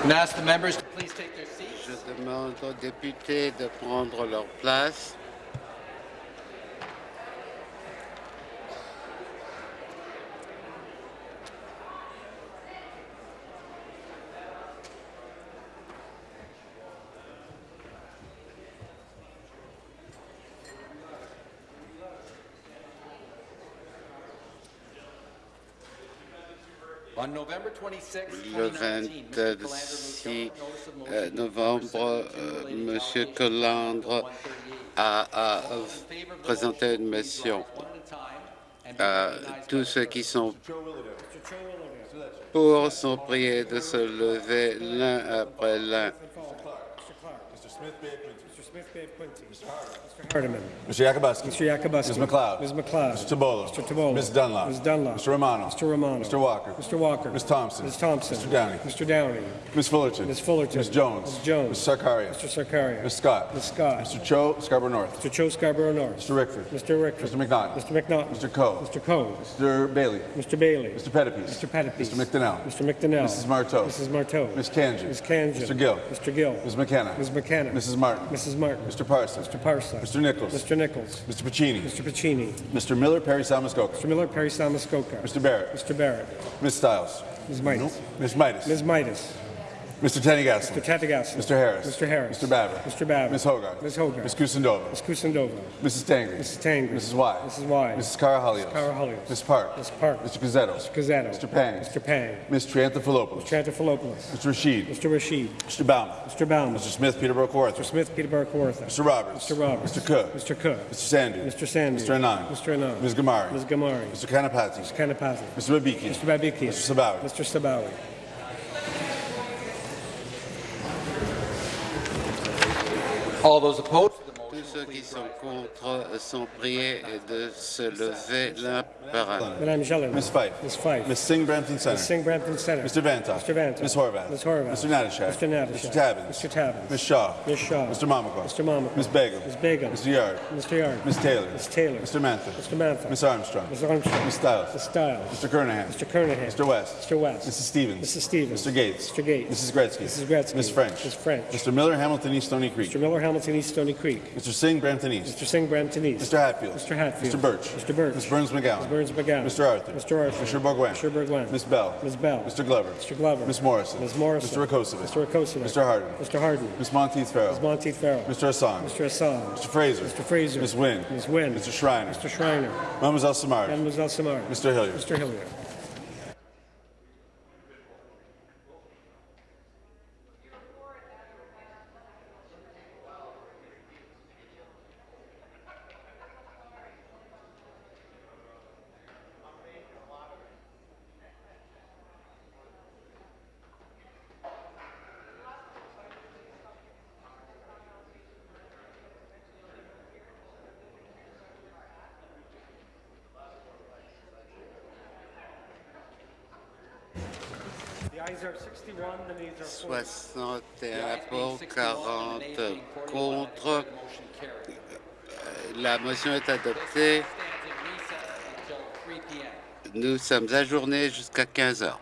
Speaker 7: Je demande aux députés de prendre leur place. Le 26 euh, novembre, euh, M. Collandre a, présenté une motion. Euh, tous ceux qui sont pour sont priés de se lever l'un après l'un.
Speaker 10: Hardiman. Mr. Yakubuski. Mr. Yakubuski. Ms. McLeod. Ms. McLeod. Mr. Tabolo. Mr. Tabolo. Ms. Dunlop. Ms. Dunlop. Mr. Romano. Mr. Romano. Mr. Walker. Mr. Walker. Ms. Thompson. Ms. Thompson. Mr. Downey. Mr. Downey. Ms. Fullerton. Ms. Fullerton. Ms. Jones. Ms. Jones. Ms. Sarkaria. Mr. Sarkaria. Ms. Scott. Ms. Scott. Mr. Cho, Scarborough North. Mr. Cho, Scarborough North. Mr. Rickford. Mr. Rickford. Mr. McNaughton. Mr. McNaughton. Mr. Coe. Mr. Coe. Mr. Bailey. Mr. Bailey. Mr. Pettipies. Mr. Pettipies. Mr. McDonnell. Mr. McDonnell. Mrs. Marteau. Mrs. Marteau. Ms. Kanji. Ms. Kanji. Mr. Gill. Mr. Gill. Ms. McKenna. Ms. McKenna. Mrs. Martin. Mrs. Martin. Mr. Parsons. Mr. Parsons. Mr. Nichols. Mr. Nichols. Mr. Pacini. Mr. Pacini. Mr. Miller, Perry Salmascoca. Mr. Miller, Perry Salmascoca. Mr. Barrett. Mr. Barrett. Ms. Stiles. Ms. Midas. Ms. Midas. Ms. Midas. Mr. Tenigassi. Mr. Tenigassi. Mr. Harris. Mr. Harris. Mr. Babbitt. Mr. Babbitt. Ms. Hogarth. Ms. Hogarth. Ms. Kusendova. Ms. Kusendova. Mrs. Tangri. Mrs. Tangri. Mrs. Y. Mrs. Y. Mrs. Carahalios. Mrs. Carahalios. Ms. Park. Ms. Park. Mr. Gazzetto. Mr. Gazzetto. Mr. Pang. Mr. Pang. Ms. Triantafilopoulos. Mr. Triantafilopoulos. Mr. Rashid. Mr. Rashid. Mr. Bauman. Mr. Bauman. Mr. Smith, Peterborough Kawartha. Mr. Smith, Peterborough Kawartha. Mr. Roberts. Mr. Roberts. Mr. Cook. Mr. Cook. Mr. Sandu. Mr. Sandu. Mr. Anand. Mr. Anand. Ms. Gamari. Ms. Gamari. Mr. Kanapati. Mr. Kanapati. Mr. Babiki. Mr. Babiki. Mr. Sabawi. Mr. Sabawi.
Speaker 7: All those opposed Tous ceux qui sont contre euh, sont priés de se lever l'un par un.
Speaker 10: Madame Jelen.
Speaker 11: Ms. Fife.
Speaker 10: Ms. Fife.
Speaker 11: Ms. Singh Brampton Center.
Speaker 10: Ms. Singh Brampton Center.
Speaker 11: Mr. Vanta.
Speaker 10: Mr. Vanta.
Speaker 11: Ms. Horvath.
Speaker 10: Ms. Horvath.
Speaker 11: Mr. Natashak.
Speaker 10: Mr. Natashak.
Speaker 11: Mr. Tabbins.
Speaker 10: Mr. Tabbins.
Speaker 11: Ms. Shaw.
Speaker 10: Ms. Shaw.
Speaker 11: Mr. Mamako.
Speaker 10: Mr. Mamako.
Speaker 11: Ms. Begum.
Speaker 10: Ms. Begum.
Speaker 11: Mr. Yard.
Speaker 10: Mr. Yard.
Speaker 11: Ms. Taylor.
Speaker 10: Ms. Taylor.
Speaker 11: Mr. Mantha.
Speaker 10: Mr. Mantha.
Speaker 11: Ms. Armstrong.
Speaker 10: Ms. Armstrong.
Speaker 11: Ms. Stiles.
Speaker 10: Ms. Stiles.
Speaker 11: Mr. Kernahan.
Speaker 10: Mr. Kernahan.
Speaker 11: Mr. West.
Speaker 10: Mr. West.
Speaker 11: Mrs. Stevens.
Speaker 10: Mrs. Stevens.
Speaker 11: Mr. Gates.
Speaker 10: Mr. Gates.
Speaker 11: Mrs. Gretzky.
Speaker 10: Mrs. Gretzky.
Speaker 11: Ms. French.
Speaker 10: Ms. French.
Speaker 11: Mr. Miller, Hamilton East Stony Creek.
Speaker 10: Mr. Miller, Hamilton East, Stony Creek.
Speaker 11: Mr. Singh, Brampton East.
Speaker 10: Mr. Singh, Brampton East.
Speaker 11: Mr. Hatfield.
Speaker 10: Mr. Hatfield.
Speaker 11: Mr. Birch.
Speaker 10: Mr. Birch.
Speaker 11: Ms. Burns McGowan.
Speaker 10: Ms. Burns McGowan.
Speaker 11: Mr. Arthur.
Speaker 10: Mr. Arthur.
Speaker 11: Mr. Bourgouin.
Speaker 10: Mr. Bourgouin.
Speaker 11: Ms. Bell.
Speaker 10: Ms. Bell.
Speaker 11: Mr. Glover.
Speaker 10: Mr. Glover.
Speaker 11: Ms. Morrison.
Speaker 10: Ms. Morrison.
Speaker 11: Mr. Rakosovic.
Speaker 10: Mr. Rakosovic.
Speaker 11: Mr. Harden.
Speaker 10: Mr. Harden.
Speaker 11: Ms. Monteith Farrell.
Speaker 10: Ms. Monteith Farrell.
Speaker 11: Mr. Hassan.
Speaker 10: Mr. Hassan.
Speaker 11: Mr. Fraser.
Speaker 10: Mr. Fraser.
Speaker 11: Ms. Wynn.
Speaker 10: Ms. Wynn.
Speaker 11: Mr. Schreiner.
Speaker 10: Mr. Schreiner.
Speaker 11: Mademoiselle Samard.
Speaker 10: Mademoiselle Samar.
Speaker 11: Mr. Hilliard.
Speaker 10: Mr. Hilliard.
Speaker 7: Est adoptée. Nous sommes ajournés jusqu'à 15 heures.